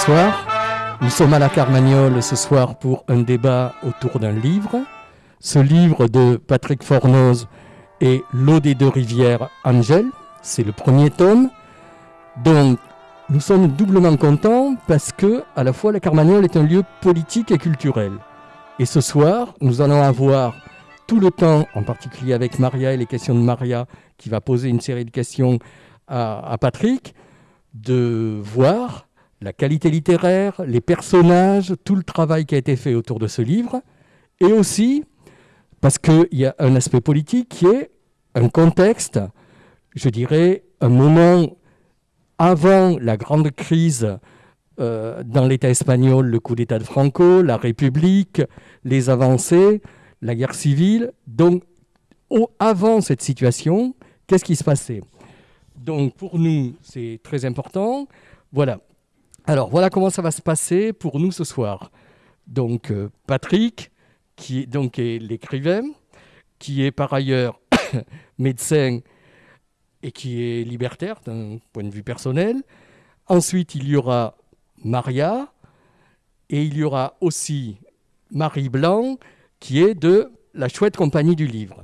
Bonsoir. Nous sommes à la Carmagnole ce soir pour un débat autour d'un livre. Ce livre de Patrick Fornoz est L'eau des deux rivières Angèle. C'est le premier tome. Donc, nous sommes doublement contents parce que, à la fois, la Carmagnole est un lieu politique et culturel. Et ce soir, nous allons avoir tout le temps, en particulier avec Maria et les questions de Maria, qui va poser une série de questions à, à Patrick, de voir la qualité littéraire, les personnages, tout le travail qui a été fait autour de ce livre, et aussi parce qu'il y a un aspect politique qui est un contexte, je dirais, un moment avant la grande crise euh, dans l'État espagnol, le coup d'État de Franco, la République, les avancées, la guerre civile. Donc, avant cette situation, qu'est-ce qui se passait? Donc, pour nous, c'est très important. Voilà. Alors, voilà comment ça va se passer pour nous ce soir. Donc, euh, Patrick, qui est, donc, est l'écrivain, qui est par ailleurs médecin et qui est libertaire d'un point de vue personnel. Ensuite, il y aura Maria et il y aura aussi Marie Blanc, qui est de la chouette compagnie du livre.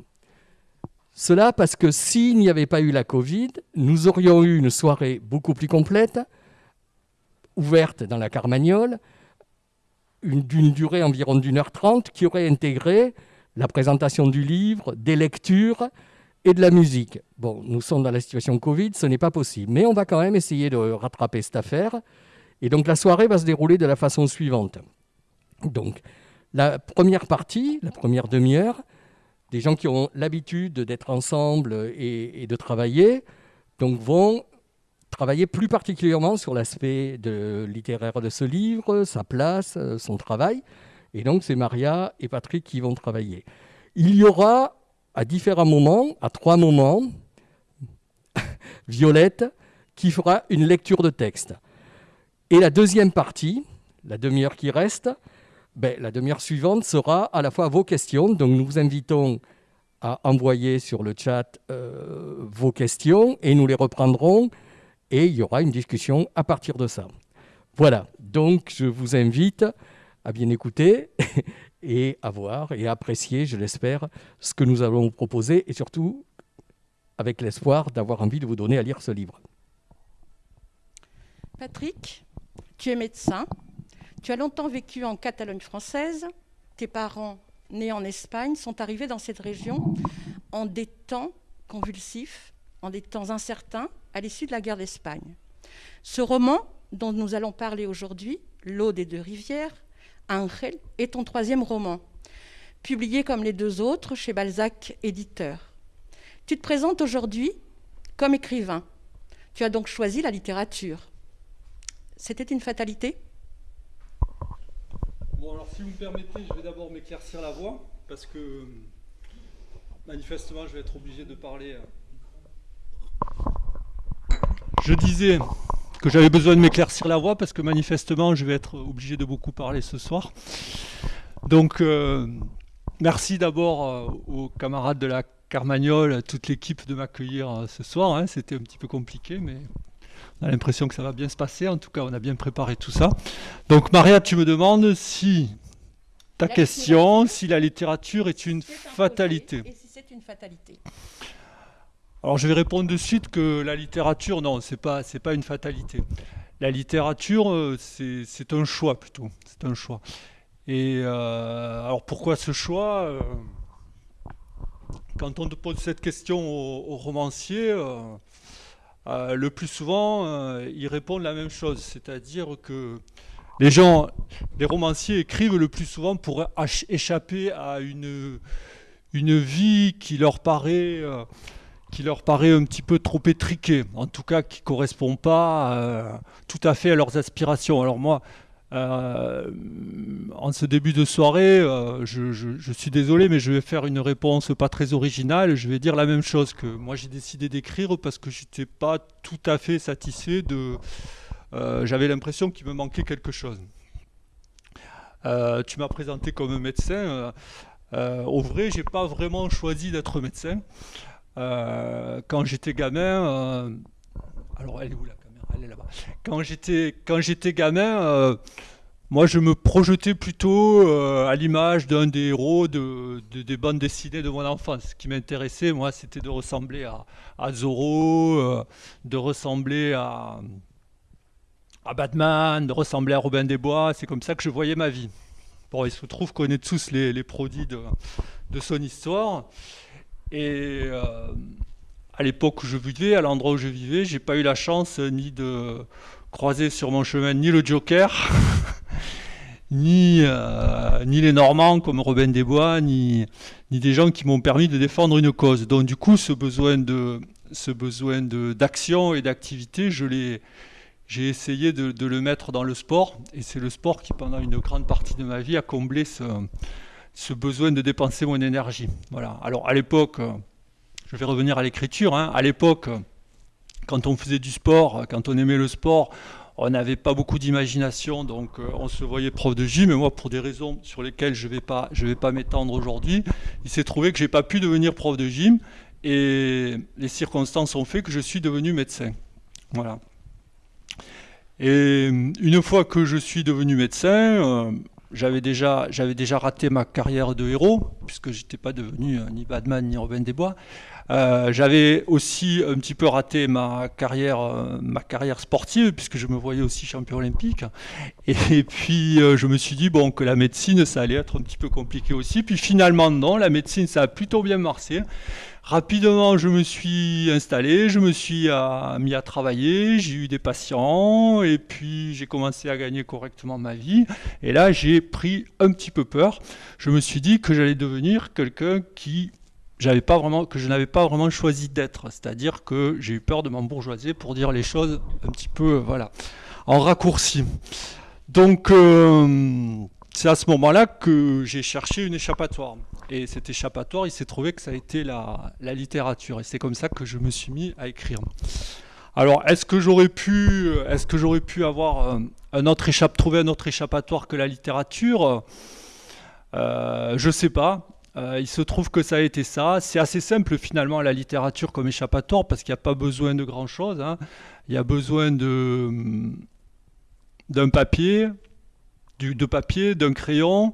Cela parce que s'il n'y avait pas eu la Covid, nous aurions eu une soirée beaucoup plus complète ouverte dans la Carmagnole, d'une durée environ d'une heure trente, qui aurait intégré la présentation du livre, des lectures et de la musique. Bon, nous sommes dans la situation Covid, ce n'est pas possible, mais on va quand même essayer de rattraper cette affaire. Et donc la soirée va se dérouler de la façon suivante. Donc, la première partie, la première demi-heure, des gens qui ont l'habitude d'être ensemble et, et, de travailler, donc vont travailler plus particulièrement sur l'aspect littéraire de ce livre, sa place, euh, son travail. Et donc, c'est Maria et Patrick qui vont travailler. Il y aura, à différents moments, à trois moments, Violette qui fera une lecture de texte. Et la deuxième partie, la demi-heure qui reste, ben, la demi-heure suivante sera à la fois vos questions. Donc, nous vous invitons à envoyer sur le chat euh, vos questions et nous les reprendrons et il y aura une discussion à partir de ça. Voilà, donc je vous invite à bien écouter et à voir et à apprécier, je l'espère, ce que nous allons vous proposer et surtout avec l'espoir d'avoir envie de vous donner à lire ce livre. Patrick, tu es médecin, tu as longtemps vécu en Catalogne française, tes parents, nés en Espagne, sont arrivés dans cette région en des temps convulsifs, en des temps incertains, à l'issue de la guerre d'Espagne. Ce roman, dont nous allons parler aujourd'hui, L'eau des deux rivières, Angel, est ton troisième roman, publié comme les deux autres chez Balzac Éditeur. Tu te présentes aujourd'hui comme écrivain. Tu as donc choisi la littérature. C'était une fatalité? Bon, alors si vous me permettez, je vais d'abord m'éclaircir la voix, parce que manifestement, je vais être obligé de parler euh, je disais que j'avais besoin de m'éclaircir la voix parce que manifestement je vais être obligé de beaucoup parler ce soir. Donc euh, merci d'abord euh, aux camarades de la Carmagnole, toute l'équipe de m'accueillir euh, ce soir. Hein. C'était un petit peu compliqué mais on a l'impression que ça va bien se passer. En tout cas on a bien préparé tout ça. Donc Maria tu me demandes si ta question, si la littérature est une fatalité. Et si c'est une fatalité alors je vais répondre de suite que la littérature, non, c'est pas, c'est pas une fatalité. La littérature, euh, c'est un choix plutôt. C'est un choix. Et euh, alors pourquoi ce choix euh, Quand on pose cette question aux, romanciers, le plus souvent, ils répondent la même chose, c'est-à-dire que les gens, les romanciers écrivent le plus souvent pour échapper à une, une vie qui leur paraît qui leur paraît un petit peu trop étriqué, en tout cas qui ne correspond pas euh, tout à fait à leurs aspirations. Alors moi, euh, en ce début de soirée, euh, je, je, suis désolé, mais je vais faire une réponse pas très originale. Je vais dire la même chose que moi j'ai décidé d'écrire parce que je n'étais pas tout à fait satisfait de... J'avais l'impression qu'il me manquait quelque chose. tu m'as présenté comme médecin. au vrai, j'ai pas vraiment choisi d'être médecin. Euh, quand j'étais gamin, euh, alors elle est où la caméra? Quand j'étais quand j'étais gamin, euh, moi je me projetais plutôt à l'image d'un des héros de, des bandes dessinées de mon enfance. Ce qui m'intéressait, moi, c'était de ressembler à, à Zorro, de ressembler à, à Batman, de ressembler à Robin des Bois. C'est comme ça que je voyais ma vie. Bon, il se trouve qu'on est tous les, les produits de, son histoire. Et à l'époque où je vivais, à l'endroit où je vivais, j'ai pas eu la chance ni de croiser sur mon chemin ni le Joker, ni, euh, ni les Normands comme Robin des Bois, ni, ni des gens qui m'ont permis de défendre une cause. Donc du coup, ce besoin de ce besoin d'action et d'activité, j'ai essayé de, le mettre dans le sport, et c'est le sport qui, pendant une grande partie de ma vie, a comblé ce, ce besoin de dépenser mon énergie. Voilà. Alors à l'époque, je vais revenir à l'écriture. Hein. À l'époque, quand on faisait du sport, quand on aimait le sport, on n'avait pas beaucoup d'imagination, donc euh, on se voyait prof de gym. Et moi, pour des raisons sur lesquelles je ne vais pas, je vais pas m'étendre aujourd'hui, il s'est trouvé que j'ai pas pu devenir prof de gym. Et les circonstances ont fait que je suis devenu médecin. Voilà. Et une fois que je suis devenu médecin, euh, j'avais déjà, déjà raté ma carrière de héros, puisque je n'étais pas devenu euh, ni Batman ni Robin des Bois. Euh, j'avais aussi un petit peu raté ma carrière, euh, ma carrière sportive, puisque je me voyais aussi champion olympique. Et, puis je me suis dit bon, que la médecine, ça allait être un petit peu compliqué aussi. Puis finalement, non, la médecine, ça a plutôt bien marché. Rapidement, je me suis installé, je me suis mis à travailler, j'ai eu des patients, et puis j'ai commencé à gagner correctement ma vie. Et là, j'ai pris un petit peu peur. Je me suis dit que j'allais devenir quelqu'un qui j'avais pas vraiment, que je n'avais pas vraiment choisi d'être. C'est-à-dire que j'ai eu peur de m'embourgeoiser pour dire les choses un petit peu, voilà, en raccourci. Donc, euh, c'est à ce moment-là que j'ai cherché une échappatoire. Et cet échappatoire, il s'est trouvé que ça a été la, littérature. Et c'est comme ça que je me suis mis à écrire. Alors, est-ce que j'aurais pu, est-ce que j'aurais pu avoir euh, un autre échappe, trouver un autre échappatoire que la littérature? Euh, Je sais pas. Euh, il se trouve que ça a été ça. C'est assez simple finalement la littérature comme échappatoire parce qu'il n'y a pas besoin de grand chose. Hein. Il y a besoin de d'un papier, de papier, d'un crayon,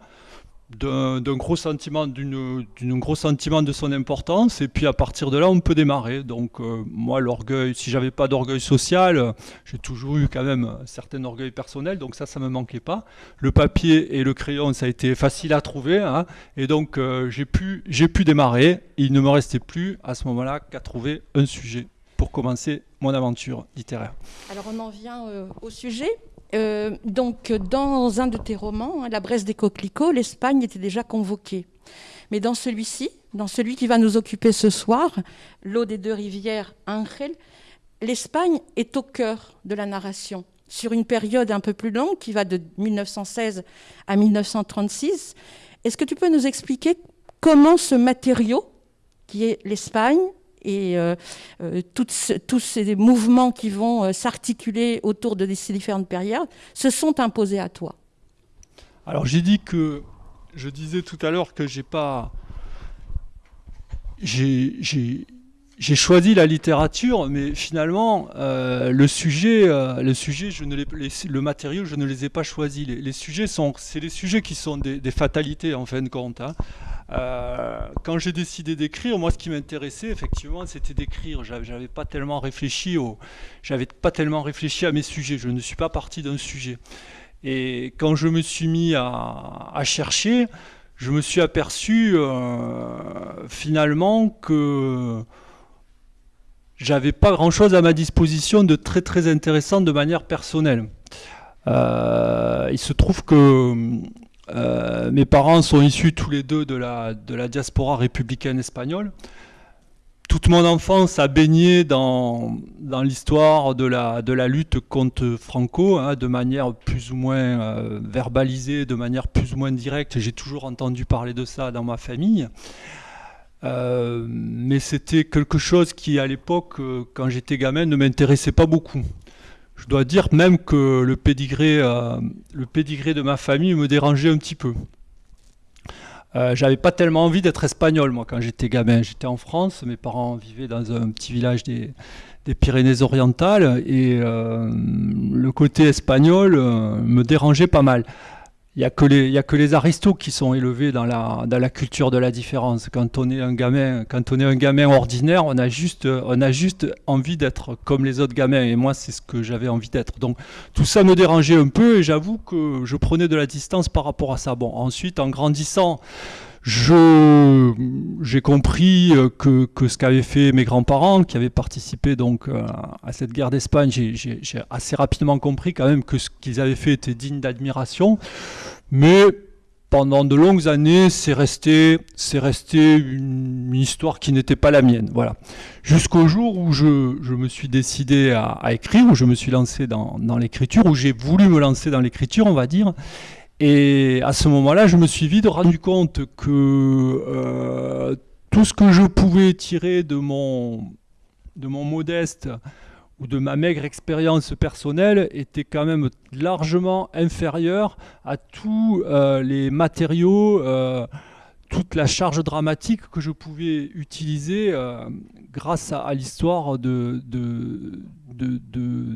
d'un gros sentiment d'une gros sentiment de son importance. Et puis à partir de là on peut démarrer. Donc euh, moi l'orgueil si j'avais pas d'orgueil social j'ai toujours eu quand même un certain orgueil personnel. Donc ça ça me manquait pas. Le papier et le crayon ça a été facile à trouver hein, et donc euh, j'ai pu j'ai pu démarrer. Il ne me restait plus à ce moment là qu'à trouver un sujet pour commencer mon aventure littéraire. Alors on en vient euh, au sujet euh, donc, dans un de tes romans, hein, La Bresse des coquelicots, l'Espagne était déjà convoquée. Mais dans celui-ci, dans celui qui va nous occuper ce soir, L'eau des deux rivières, Angel, l'Espagne est au cœur de la narration. Sur une période un peu plus longue, qui va de 1916 à 1936, est-ce que tu peux nous expliquer comment ce matériau, qui est l'Espagne, et euh, euh, tous ces mouvements qui vont euh, s'articuler autour de ces différentes périodes se sont imposés à toi Alors j'ai dit que je disais tout à l'heure que j'ai pas j'ai choisi la littérature, mais finalement, le sujet, le sujet, je ne le matériau, je ne les ai pas choisis. Les, sujets sont, c'est les sujets qui sont des, fatalités en fin de compte. Hein. Euh, quand j'ai décidé d'écrire, moi, ce qui m'intéressait, effectivement, c'était d'écrire. J'avais pas tellement réfléchi au, j'avais pas tellement réfléchi à mes sujets. Je ne suis pas parti d'un sujet. Et quand je me suis mis à, chercher, je me suis aperçu euh, finalement que j'avais pas grand-chose à ma disposition de très très intéressant de manière personnelle. Euh, il se trouve que euh, mes parents sont issus tous les deux de la, diaspora républicaine espagnole. Toute mon enfance a baigné dans, l'histoire de la, de la lutte contre Franco, hein, de manière plus ou moins euh, verbalisée, de manière plus ou moins directe. J'ai toujours entendu parler de ça dans ma famille. Euh, mais c'était quelque chose qui, à l'époque, quand j'étais gamin, ne m'intéressait pas beaucoup je dois dire même que le pédigré, euh, le pédigré de ma famille me dérangeait un petit peu. Euh, j'avais pas tellement envie d'être espagnol, moi, quand j'étais gamin. J'étais en France, mes parents vivaient dans un petit village des, Pyrénées-Orientales, et euh, le côté espagnol me dérangeait pas mal. Il n'y a, que les, a que les aristos qui sont élevés dans la, dans la culture de la différence. Quand on est un gamin, quand on est un gamin ordinaire, on a juste, on a juste envie d'être comme les autres gamins. Et moi, c'est ce que j'avais envie d'être. Donc tout ça me dérangeait un peu et j'avoue que je prenais de la distance par rapport à ça. Bon, ensuite, en grandissant, j'ai compris euh, que, ce qu'avaient fait mes grands-parents, qui avaient participé donc euh, à cette guerre d'Espagne, j'ai assez rapidement compris quand même que ce qu'ils avaient fait était digne d'admiration. Mais pendant de longues années, c'est resté, une histoire qui n'était pas la mienne. Voilà. Jusqu'au jour où je, me suis décidé à, écrire, où je me suis lancé dans l'écriture, où j'ai voulu me lancer dans l'écriture, on va dire. Et à ce moment-là, je me suis vite rendu compte que euh, tout ce que je pouvais tirer de mon, de mon modeste ou de ma maigre expérience personnelle était quand même largement inférieur à tous euh, les matériaux, euh, toute la charge dramatique que je pouvais utiliser grâce à, l'histoire de,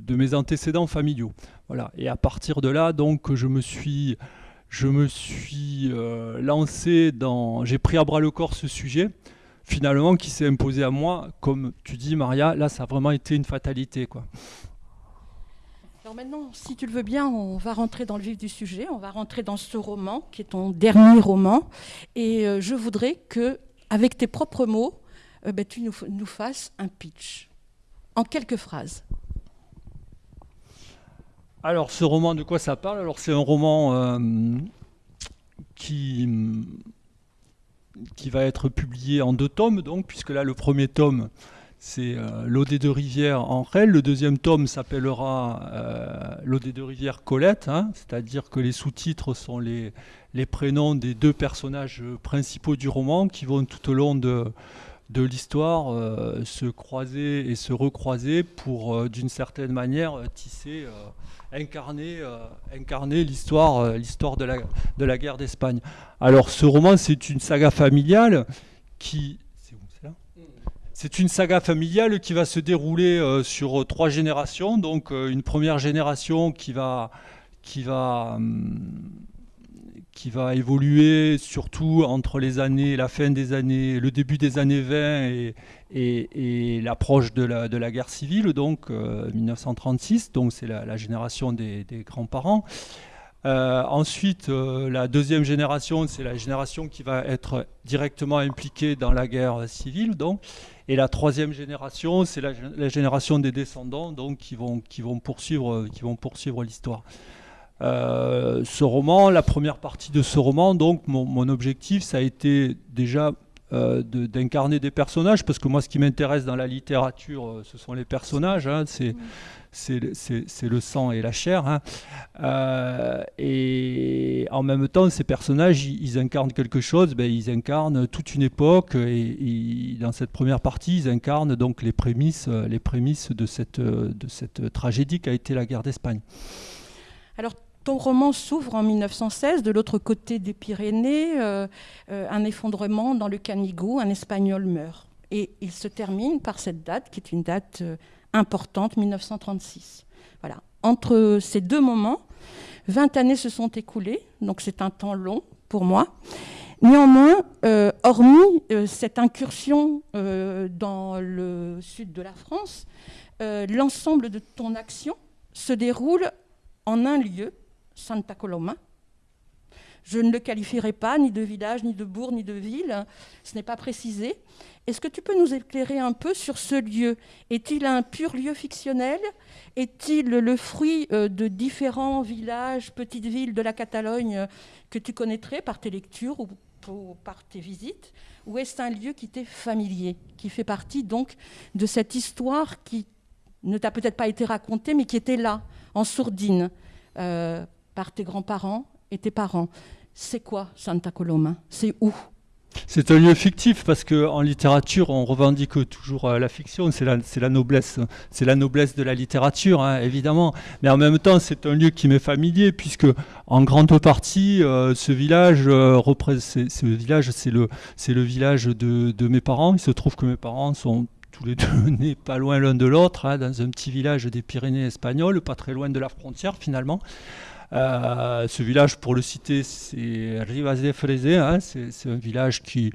mes antécédents familiaux. Voilà. Et à partir de là, donc, je me suis, je me suis euh, lancé dans. J'ai pris à bras le corps ce sujet, finalement, qui s'est imposé à moi. Comme tu dis, Maria, là, ça a vraiment été une fatalité. Quoi. Alors maintenant, si tu le veux bien, on va rentrer dans le vif du sujet. On va rentrer dans ce roman, qui est ton dernier roman. Et euh, je voudrais que, avec tes propres mots, euh, ben, tu nous, nous fasses un pitch. En quelques phrases. Alors, ce roman, de quoi ça parle? Alors, c'est un roman euh, qui, va être publié en deux tomes, donc, puisque là, le premier tome, c'est euh, L'Ode de rivière en. Le deuxième tome s'appellera euh, L'Ode de rivière Colette, hein, c'est-à-dire que les sous-titres sont les, prénoms des deux personnages principaux du roman qui vont tout au long de, de l'histoire se croiser et se recroiser pour, d'une certaine manière, tisser incarner, euh, incarner l'histoire, euh, l'histoire de, la, de la guerre d'Espagne. Alors ce roman, c'est une saga familiale qui... C'est une saga familiale qui va se dérouler euh, sur trois générations. Donc une première génération qui va, qui va hum, qui va évoluer surtout entre les années, la fin des années, le début des années 20 et, et, l'approche de la, guerre civile, donc 1936, euh, donc c'est la, génération des, grands-parents. Euh, ensuite, euh, la deuxième génération, c'est la génération qui va être directement impliquée dans la guerre civile, donc. Et la troisième génération, c'est la, génération des descendants, donc qui vont, poursuivre, l'histoire. Ce roman, la première partie de ce roman, donc mon, objectif, ça a été déjà euh, d'incarner des personnages, parce que moi, ce qui m'intéresse dans la littérature, euh, ce sont les personnages, hein, c'est le sang et la chair. Hein. et en même temps, ces personnages, ils, incarnent quelque chose, ben, ils incarnent toute une époque, et, dans cette première partie, ils incarnent donc les prémices, les prémices de, cette, de cette tragédie qu'a été la guerre d'Espagne. Alors, ton roman s'ouvre en 1916, de l'autre côté des Pyrénées, euh, euh, un effondrement dans le Canigou, un Espagnol meurt. Et il se termine par cette date, qui est une date euh, importante, 1936. Voilà. Entre ces deux moments, 20 années se sont écoulées, donc c'est un temps long pour moi. Néanmoins, hormis cette incursion dans le sud de la France, l'ensemble de ton action se déroule en un lieu, Santa Coloma. Je ne le qualifierai pas ni de village, ni de bourg, ni de ville. Ce n'est pas précisé. Est-ce que tu peux nous éclairer un peu sur ce lieu? Est-il un pur lieu fictionnel? Est-il le fruit euh, de différents villages, petites villes de la Catalogne euh, que tu connaîtrais par tes lectures ou, par tes visites? Ou est-ce un lieu qui t'est familier, qui fait partie donc de cette histoire qui ne t'a peut-être pas été racontée, mais qui était là, en sourdine euh, par tes grands-parents et tes parents. C'est quoi Santa Coloma? C'est où? C'est un lieu fictif parce qu'en littérature, on revendique toujours euh, la fiction. C'est la, noblesse, c'est la noblesse de la littérature, hein, évidemment. Mais en même temps, c'est un lieu qui m'est familier puisque, en grande partie, euh, ce village, euh, ce village, c'est le, c'est le village de, de mes parents. Il se trouve que mes parents sont tous les deux nés pas loin l'un de l'autre, hein, dans un petit village des Pyrénées espagnoles, pas très loin de la frontière finalement. Euh, ce village, pour le citer, c'est Rivas de Frezé, hein, c'est un village qui,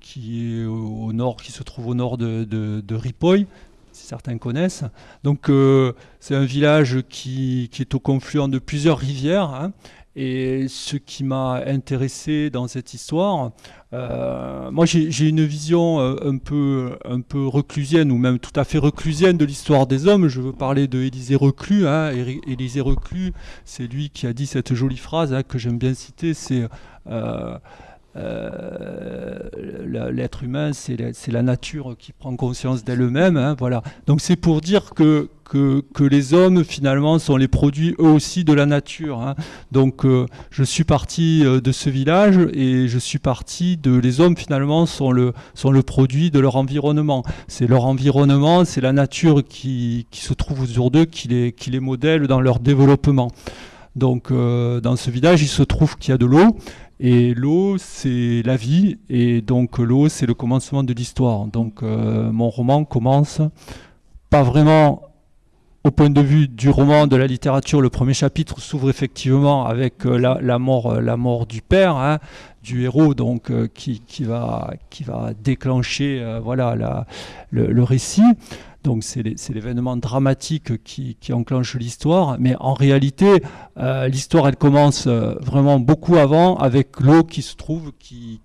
qui, est au nord, qui se trouve au nord de, de, Ripoll, si certains connaissent. Donc euh, c'est un village qui, qui, est au confluent de plusieurs rivières. Hein, et ce qui m'a intéressé dans cette histoire, euh, moi j'ai une vision euh, un peu, un peu reclusienne ou même tout à fait reclusienne de l'histoire des hommes. Je veux parler de Élisée Reclus. Hein. Élisée Reclus, c'est lui qui a dit cette jolie phrase hein, que j'aime bien citer, c'est euh, euh, l'être humain, c'est la, nature qui prend conscience d'elle-même. Hein, voilà. Donc c'est pour dire que, les hommes, finalement, sont les produits eux aussi de la nature. Hein. Donc euh, je suis parti euh, de ce village et je suis parti de... Les hommes, finalement, sont le, produit de leur environnement. C'est leur environnement, c'est la nature qui, se trouve autour d'eux, qui les modèle dans leur développement. Donc dans ce village, il se trouve qu'il y a de l'eau et l'eau, c'est la vie, et donc l'eau, c'est le commencement de l'histoire. Donc euh, mon roman commence pas vraiment au point de vue du roman, de la littérature. Le premier chapitre s'ouvre effectivement avec euh, la, mort, euh, la mort du père, hein, du héros, donc qui, va, qui va déclencher voilà, le récit. Donc c'est l'événement dramatique qui, enclenche l'histoire, mais en réalité, euh, l'histoire elle commence euh, vraiment beaucoup avant avec l'eau qui se trouve, qui,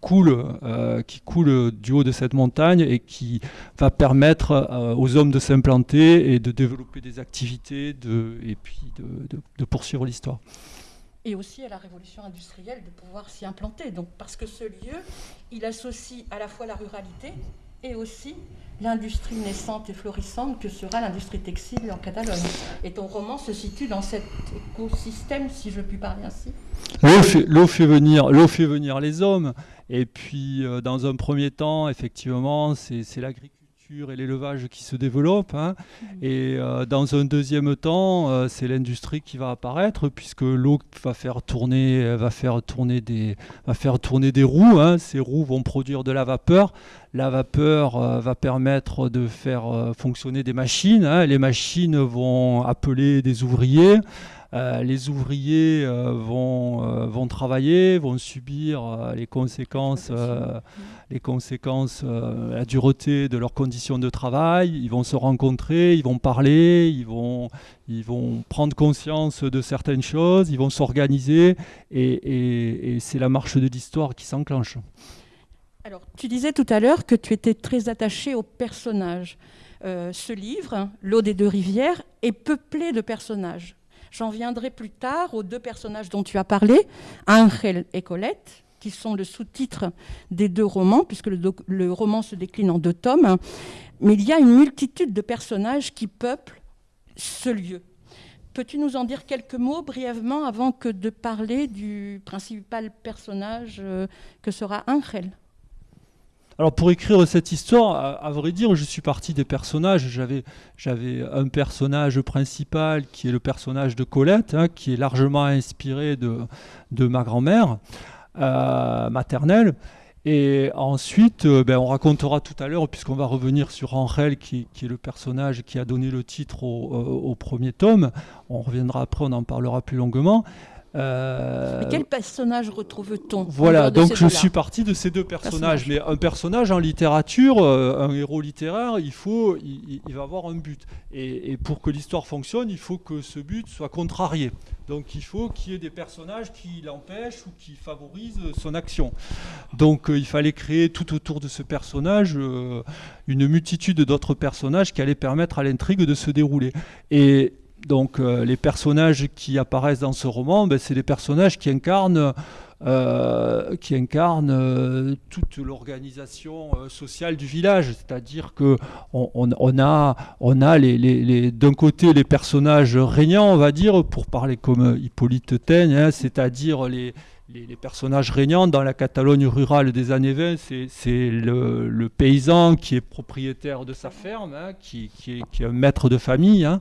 coule, euh, qui coule du haut de cette montagne et qui va permettre aux hommes de s'implanter et de développer des activités et puis de, de poursuivre l'histoire et aussi à la révolution industrielle de pouvoir s'y implanter. Donc, parce que ce lieu, il associe à la fois la ruralité et aussi l'industrie naissante et florissante que sera l'industrie textile en Catalogne. Et ton roman se situe dans cet écosystème, si je puis parler ainsi. L'eau fait, fait venir les hommes. Et puis, euh, dans un premier temps, effectivement, c'est l'agriculture et l'élevage qui se développent. Hein. Mmh. Et euh, dans un deuxième temps, euh, c'est l'industrie qui va apparaître, puisque l'eau va faire tourner, va faire tourner des, va faire tourner des roues. Hein. Ces roues vont produire de la vapeur. La vapeur euh, va permettre de faire fonctionner des machines. Hein. Les machines vont appeler des ouvriers. Euh, les ouvriers euh, vont, euh, vont travailler, vont subir les conséquences, les conséquences la dureté de leurs conditions de travail. Ils vont se rencontrer, ils vont parler, ils vont, ils vont prendre conscience de certaines choses, ils vont s'organiser, et, et c'est la marche de l'histoire qui s'enclenche. Alors, tu disais tout à l'heure que tu étais très attaché aux personnages. ce livre, L'eau des deux rivières, est peuplé de personnages. J'en viendrai plus tard aux deux personnages dont tu as parlé, Angel et Colette, qui sont le sous-titre des deux romans, puisque le, roman se décline en deux tomes. Mais il y a une multitude de personnages qui peuplent ce lieu. Peux-tu nous en dire quelques mots brièvement avant que de parler du principal personnage euh, que sera Angel? Alors pour écrire cette histoire, à, vrai dire, je suis parti des personnages. J'avais, un personnage principal qui est le personnage de Colette, hein, qui est largement inspiré de, ma grand-mère euh, maternelle. Et ensuite, euh, ben, on racontera tout à l'heure, puisqu'on va revenir sur Angel, qui, est le personnage qui a donné le titre au, au, premier tome. On reviendra après, on en parlera plus longuement. Euh, mais quel personnage retrouve-t-on Voilà, donc je suis parti de ces deux personnages. Mais un personnage en littérature, euh, un héros littéraire, il, faut, il, va avoir un but. Et, pour que l'histoire fonctionne, il faut que ce but soit contrarié. Donc il faut qu'il y ait des personnages qui l'empêchent ou qui favorisent son action. Donc euh, il fallait créer tout autour de ce personnage une multitude d'autres personnages qui allaient permettre à l'intrigue de se dérouler. Et donc euh, les personnages qui apparaissent dans ce roman, ben, c'est des personnages qui incarnent, euh, qui incarnent euh, toute l'organisation sociale du village. C'est-à-dire que on, a, on a d'un côté les personnages régnants, on va dire, pour parler comme Hippolyte Taigne, hein, c'est-à-dire les, les, personnages régnants dans la Catalogne rurale des années 20, c'est le, paysan qui est propriétaire de sa ferme, hein, qui, est, maître de famille, hein,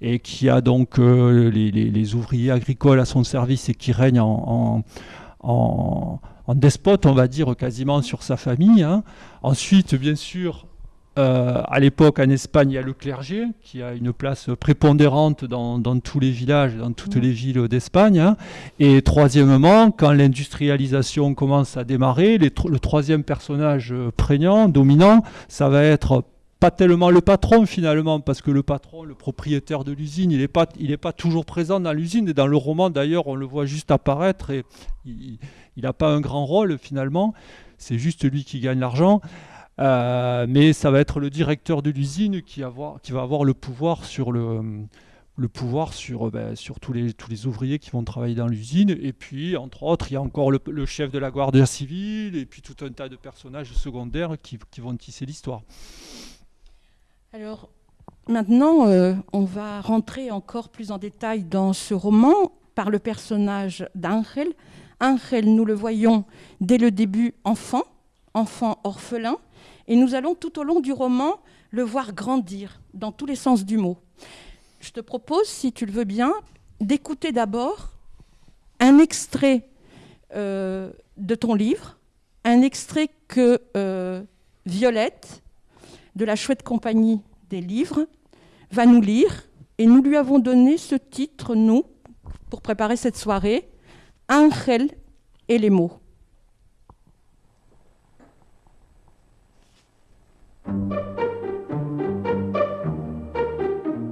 et qui a donc euh, les, ouvriers agricoles à son service et qui règne en, despote, on va dire, quasiment sur sa famille. Hein. Ensuite, bien sûr, euh, à l'époque, en Espagne, il y a le clergé qui a une place prépondérante dans, tous les villages, dans toutes les villes d'Espagne. Hein. Et troisièmement, quand l'industrialisation commence à démarrer, le troisième personnage prégnant, dominant, ça va être pas tellement le patron finalement, parce que le patron, le propriétaire de l'usine, il n'est pas, pas toujours présent dans l'usine. Et dans le roman, d'ailleurs, on le voit juste apparaître et il n'a pas un grand rôle finalement. C'est juste lui qui gagne l'argent. Euh, mais ça va être le directeur de l'usine qui, va avoir le pouvoir sur sur, ben, tous, les, ouvriers qui vont travailler dans l'usine. Et puis, entre autres, il y a encore le, chef de la Guardia civile et puis tout un tas de personnages secondaires qui, qui vont tisser l'histoire. Alors, maintenant, euh, on va rentrer encore plus en détail dans ce roman par le personnage d'Angel. Angel, nous le voyons dès le début enfant, enfant orphelin, et nous allons tout au long du roman le voir grandir dans tous les sens du mot. Je te propose, si tu le veux bien, d'écouter d'abord un extrait euh, de ton livre, un extrait que euh, Violette, de la chouette compagnie des livres, va nous lire. Et nous lui avons donné ce titre, nous, pour préparer cette soirée, Angel et les mots.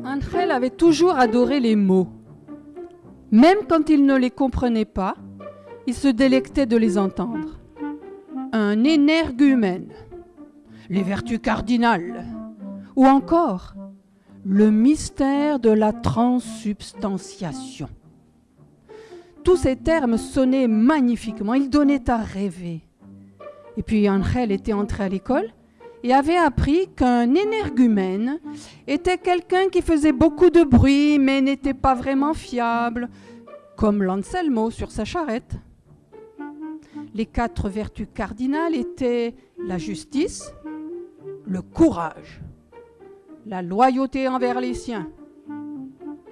Angel avait toujours adoré les mots. Même quand il ne les comprenait pas, il se délectait de les entendre. Un énergumène, les vertus cardinales, ou encore le mystère de la transsubstantiation. Tous ces termes sonnaient magnifiquement, ils donnaient à rêver. Et puis Angel était entré à l'école et avait appris qu'un énergumène était quelqu'un qui faisait beaucoup de bruit mais n'était pas vraiment fiable, comme l'Anselmo sur sa charrette. Les quatre vertus cardinales étaient la justice, le courage, la loyauté envers les siens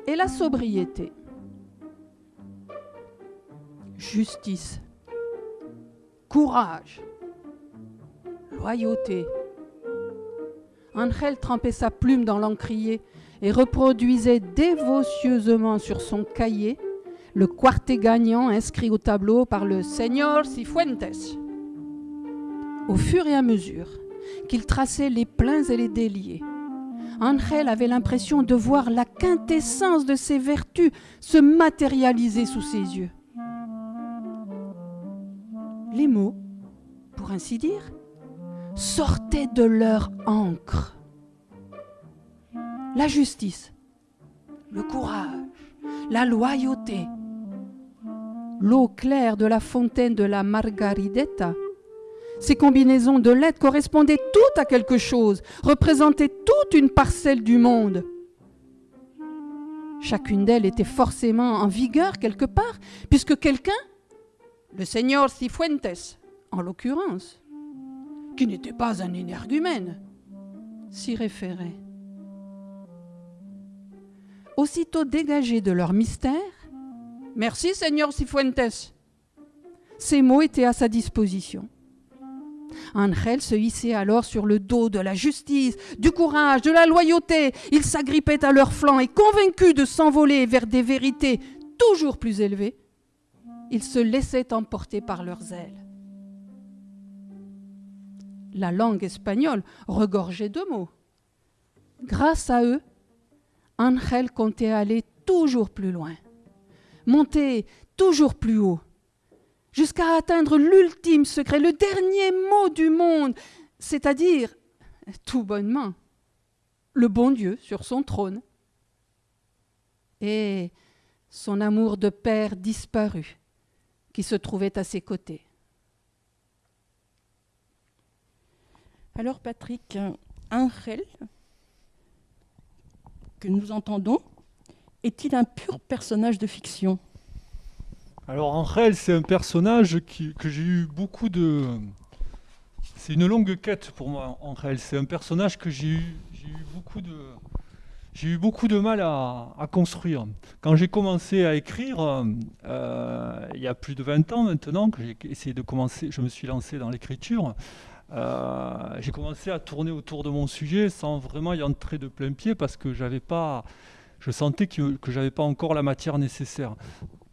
et la sobriété. Justice, courage, loyauté Angel trempait sa plume dans l'encrier et reproduisait dévotieusement sur son cahier le quartet gagnant inscrit au tableau par le Señor Cifuentes. Au fur et à mesure qu'il traçait les pleins et les déliés, Angel avait l'impression de voir la quintessence de ses vertus se matérialiser sous ses yeux. Les mots, pour ainsi dire, sortaient de leur encre. La justice, le courage, la loyauté, l'eau claire de la fontaine de la Margaridetta. Ces combinaisons de lettres correspondaient toutes à quelque chose, représentaient toute une parcelle du monde. Chacune d'elles était forcément en vigueur quelque part, puisque quelqu'un, le Seigneur Cifuentes en l'occurrence, qui n'était pas un énergumène, s'y référait. Aussitôt dégagés de leur mystère, Merci Seigneur Cifuentes. Ces mots étaient à sa disposition. Angel se hissait alors sur le dos de la justice, du courage, de la loyauté. Il s'agrippait à leurs flancs et convaincu de s'envoler vers des vérités toujours plus élevées, il se laissait emporter par leurs ailes la langue espagnole regorgeait de mots. Grâce à eux, Angel comptait aller toujours plus loin, monter toujours plus haut, jusqu'à atteindre l'ultime secret, le dernier mot du monde, c'est-à-dire, tout bonnement, le bon Dieu sur son trône. Et son amour de père disparu, qui se trouvait à ses côtés. Alors Patrick, Angel, que nous entendons, est-il un pur personnage de fiction? Alors Angel, c'est un personnage que j'ai eu beaucoup de... C'est une longue quête pour moi, Angel. C'est un personnage que j'ai eu, beaucoup de j'ai eu beaucoup de mal à, construire. Quand j'ai commencé à écrire, euh, il y a plus de 20 ans maintenant, que j'ai essayé de commencer, je me suis lancé dans l'écriture, euh, j'ai commencé à tourner autour de mon sujet sans vraiment y entrer de plein pied parce que j'avais pas, je sentais que, je n'avais pas encore la matière nécessaire.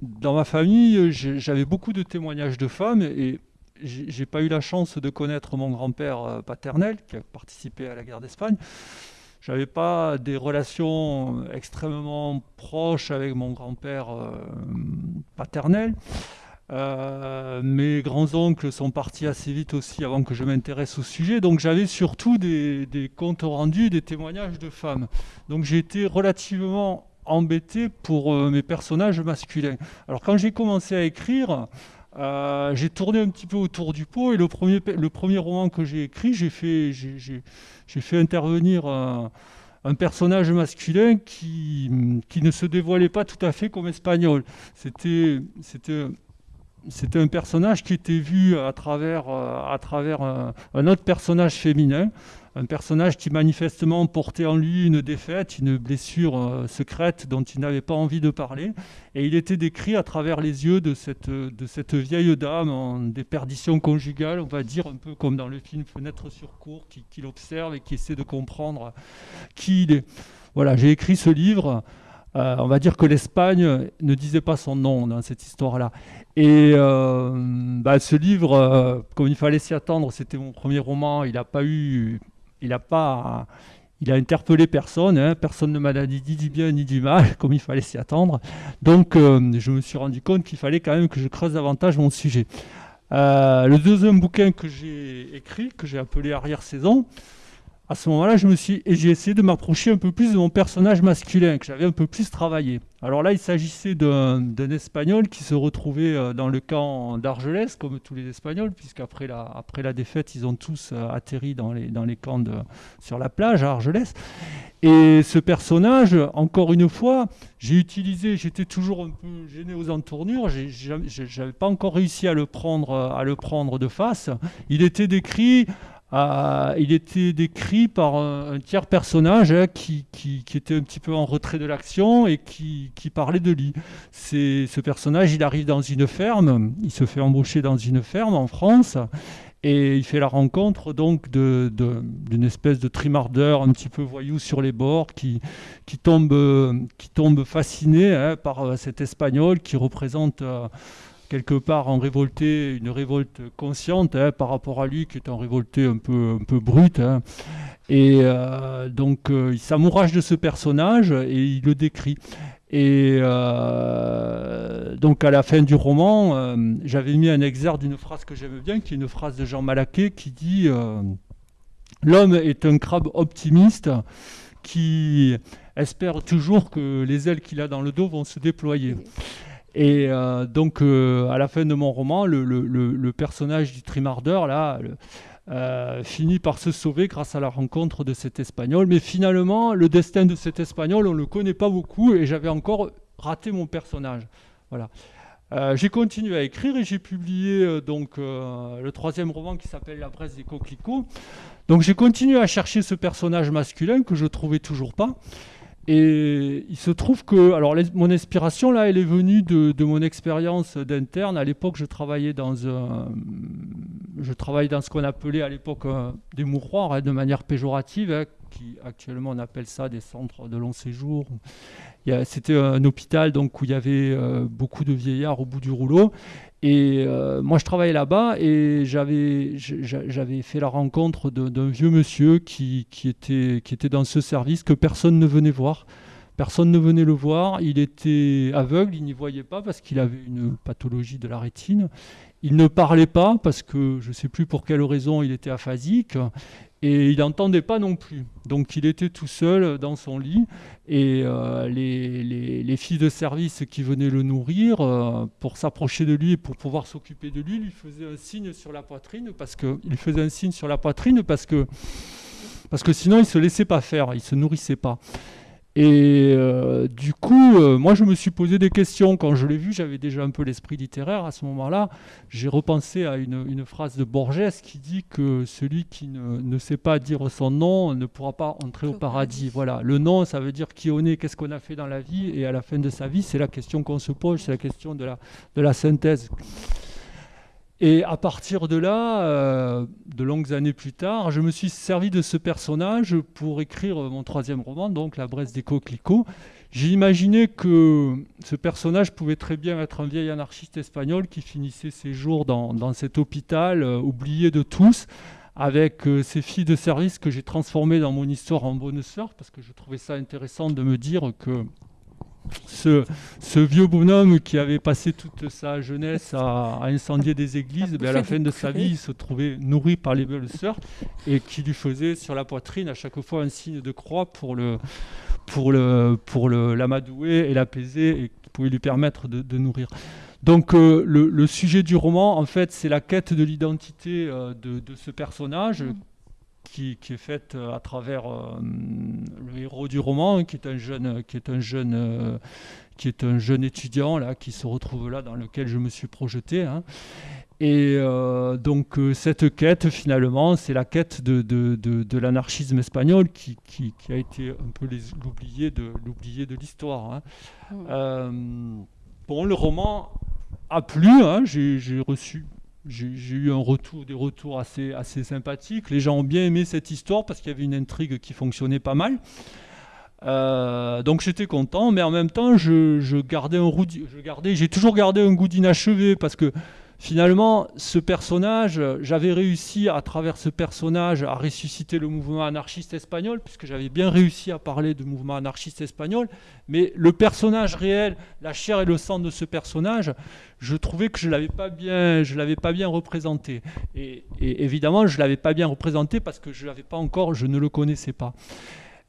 Dans ma famille, j'avais beaucoup de témoignages de femmes et j'ai pas eu la chance de connaître mon grand-père euh, paternel qui a participé à la guerre d'Espagne. J'avais pas des relations extrêmement proches avec mon grand-père euh, paternel. Euh, mes grands-oncles sont partis assez vite aussi avant que je m'intéresse au sujet. Donc j'avais surtout des, comptes rendus, des témoignages de femmes. Donc j'ai été relativement embêté pour euh, mes personnages masculins. Alors quand j'ai commencé à écrire, euh, j'ai tourné un petit peu autour du pot et le premier, le premier roman que j'ai écrit, j'ai fait, fait intervenir un, personnage masculin qui, qui, ne se dévoilait pas tout à fait comme espagnol. C'était, c'était, un personnage qui était vu à travers, à travers un autre personnage féminin un personnage qui manifestement portait en lui une défaite, une blessure euh, secrète dont il n'avait pas envie de parler. Et il était décrit à travers les yeux de cette, de cette vieille dame en déperdition conjugale, on va dire, un peu comme dans le film Fenêtre sur cour, qui, qui l'observe et qui essaie de comprendre qui il est. Voilà, j'ai écrit ce livre. Euh, on va dire que l'Espagne ne disait pas son nom dans cette histoire-là. Et euh, bah, ce livre, comme il fallait s'y attendre, c'était mon premier roman, il n'a pas eu il a pas, il a interpellé personne, hein. personne ne m'a dit ni du bien ni du mal, comme il fallait s'y attendre. Donc euh, je me suis rendu compte qu'il fallait quand même que je creuse davantage mon sujet. Euh, le deuxième bouquin que j'ai écrit, que j'ai appelé Arrière-saison, à ce moment-là, je me suis et j'ai essayé de m'approcher un peu plus de mon personnage masculin que j'avais un peu plus travaillé. Alors là, il s'agissait d'un Espagnol qui se retrouvait euh, dans le camp d'Argelès, comme tous les Espagnols, puisqu'après la, après la défaite, ils ont tous euh, atterri dans les, dans les camps sur la plage à Argelès. Et ce personnage, encore une fois, j'ai utilisé, j'étais toujours un peu gêné aux entournures, j'avais pas encore réussi à le prendre, à le prendre de face. Il était décrit il était décrit par un, tiers personnage hein, qui, était un petit peu en retrait de l'action et qui, parlait de lui. ce personnage, il arrive dans une ferme, il se fait embaucher dans une ferme en France et il fait la rencontre donc d'une espèce de trimardeur un petit peu voyou sur les bords qui, tombe, qui tombe fasciné hein, par euh, cet espagnol qui représente... Euh, quelque part en révolté, une révolte consciente hein, par rapport à lui qui est en révolté un peu, un peu brut. Hein. Et euh, donc euh, il s'amourage de ce personnage et il le décrit. Et euh, donc à la fin du roman, j'avais mis un exergue d'une phrase que j'aime bien, qui est une phrase de Jean Malaquet qui dit L'homme est un crabe optimiste qui espère toujours que les ailes qu'il a dans le dos vont se déployer. Et euh, donc, euh, à la fin de mon roman, le, personnage du trimardeur, là, euh, finit par se sauver grâce à la rencontre de cet Espagnol. Mais finalement, le destin de cet Espagnol, on ne le connaît pas beaucoup et j'avais encore raté mon personnage. Voilà. j'ai continué à écrire et j'ai publié donc le troisième roman qui s'appelle La Bresse des coquelicots. Donc j'ai continué à chercher ce personnage masculin que je trouvais toujours pas. Et il se trouve que, alors mon inspiration là, elle est venue de, mon expérience d'interne. À l'époque, je travaillais dans un, je travaillais dans ce qu'on appelait à l'époque des mouroirs, hein, de manière péjorative, hein, qui actuellement on appelle ça des centres de long séjour. C'était un hôpital donc où il y avait euh, beaucoup de vieillards au bout du rouleau. Et euh, moi, je travaillais là-bas et j'avais, fait la rencontre d'un vieux monsieur qui, qui, était, qui était dans ce service que personne ne venait voir. Personne ne venait le voir. Il était aveugle, il n'y voyait pas parce qu'il avait une pathologie de la rétine. Il ne parlait pas parce que je ne sais plus pour quelle raison il était aphasique et il n'entendait pas non plus. Donc il était tout seul dans son lit et euh, les, filles de service qui venaient le nourrir euh, pour s'approcher de lui et pour pouvoir s'occuper de lui lui faisaient un signe sur la poitrine parce que il faisait un signe sur la poitrine parce que parce que sinon il se laissait pas faire, il se nourrissait pas. Et euh, du coup, euh, moi, je me suis posé des questions. Quand je l'ai vu, j'avais déjà un peu l'esprit littéraire. À ce moment-là, j'ai repensé à une, phrase de Borges qui dit que celui qui ne, sait pas dire son nom ne pourra pas entrer au paradis. Voilà, le nom, ça veut dire qui on est, qu'est-ce qu'on a fait dans la vie. Et à la fin de sa vie, c'est la question qu'on se pose, c'est la question de la, de la synthèse. Et à partir de là, euh, de longues années plus tard, je me suis servi de ce personnage pour écrire mon troisième roman, donc La Bresse des coquelicots. J'ai imaginé que ce personnage pouvait très bien être un vieil anarchiste espagnol qui finissait ses jours dans, cet hôpital euh, oublié de tous, avec euh, ses filles de service que j'ai transformées dans mon histoire en bonne sœur, parce que je trouvais ça intéressant de me dire que ce, vieux bonhomme qui avait passé toute sa jeunesse à, incendier des églises, ben, à la fin de sa vie, il se trouvait nourri par les belles sœurs et qui lui faisait sur la poitrine à chaque fois un signe de croix pour le pour le pour l'amadouer et l'apaiser et qui pouvait lui permettre de, nourrir. Donc euh, le, sujet du roman, en fait, c'est la quête de l'identité euh, de, ce personnage qui, est faite euh, à travers euh, le héros du roman, qui est un jeune, qui est un jeune, euh, qui est un jeune étudiant là, qui se retrouve là, dans lequel je me suis projeté. Hein. Et donc cette quête, finalement, c'est la quête de, de, de, l'anarchisme espagnol qui, qui, qui, a été un peu l'oublié de l'oublié de l'histoire. Hein. Mmh. bon, le roman a plu. Hein, J'ai reçu j'ai eu un retour, des retours assez, assez sympathiques. Les gens ont bien aimé cette histoire parce qu'il y avait une intrigue qui fonctionnait pas mal. Euh, donc j'étais content, mais en même temps, je, gardais, j'ai toujours gardé un goût d'inachevé parce que finalement, ce personnage, j'avais réussi à travers ce personnage à ressusciter le mouvement anarchiste espagnol, puisque j'avais bien réussi à parler du mouvement anarchiste espagnol, mais le personnage réel, la chair et le sang de ce personnage, je trouvais que je ne l'avais pas bien, pas bien représenté. Et, évidemment, je ne l'avais pas bien représenté parce que je l'avais pas encore, je ne le connaissais pas.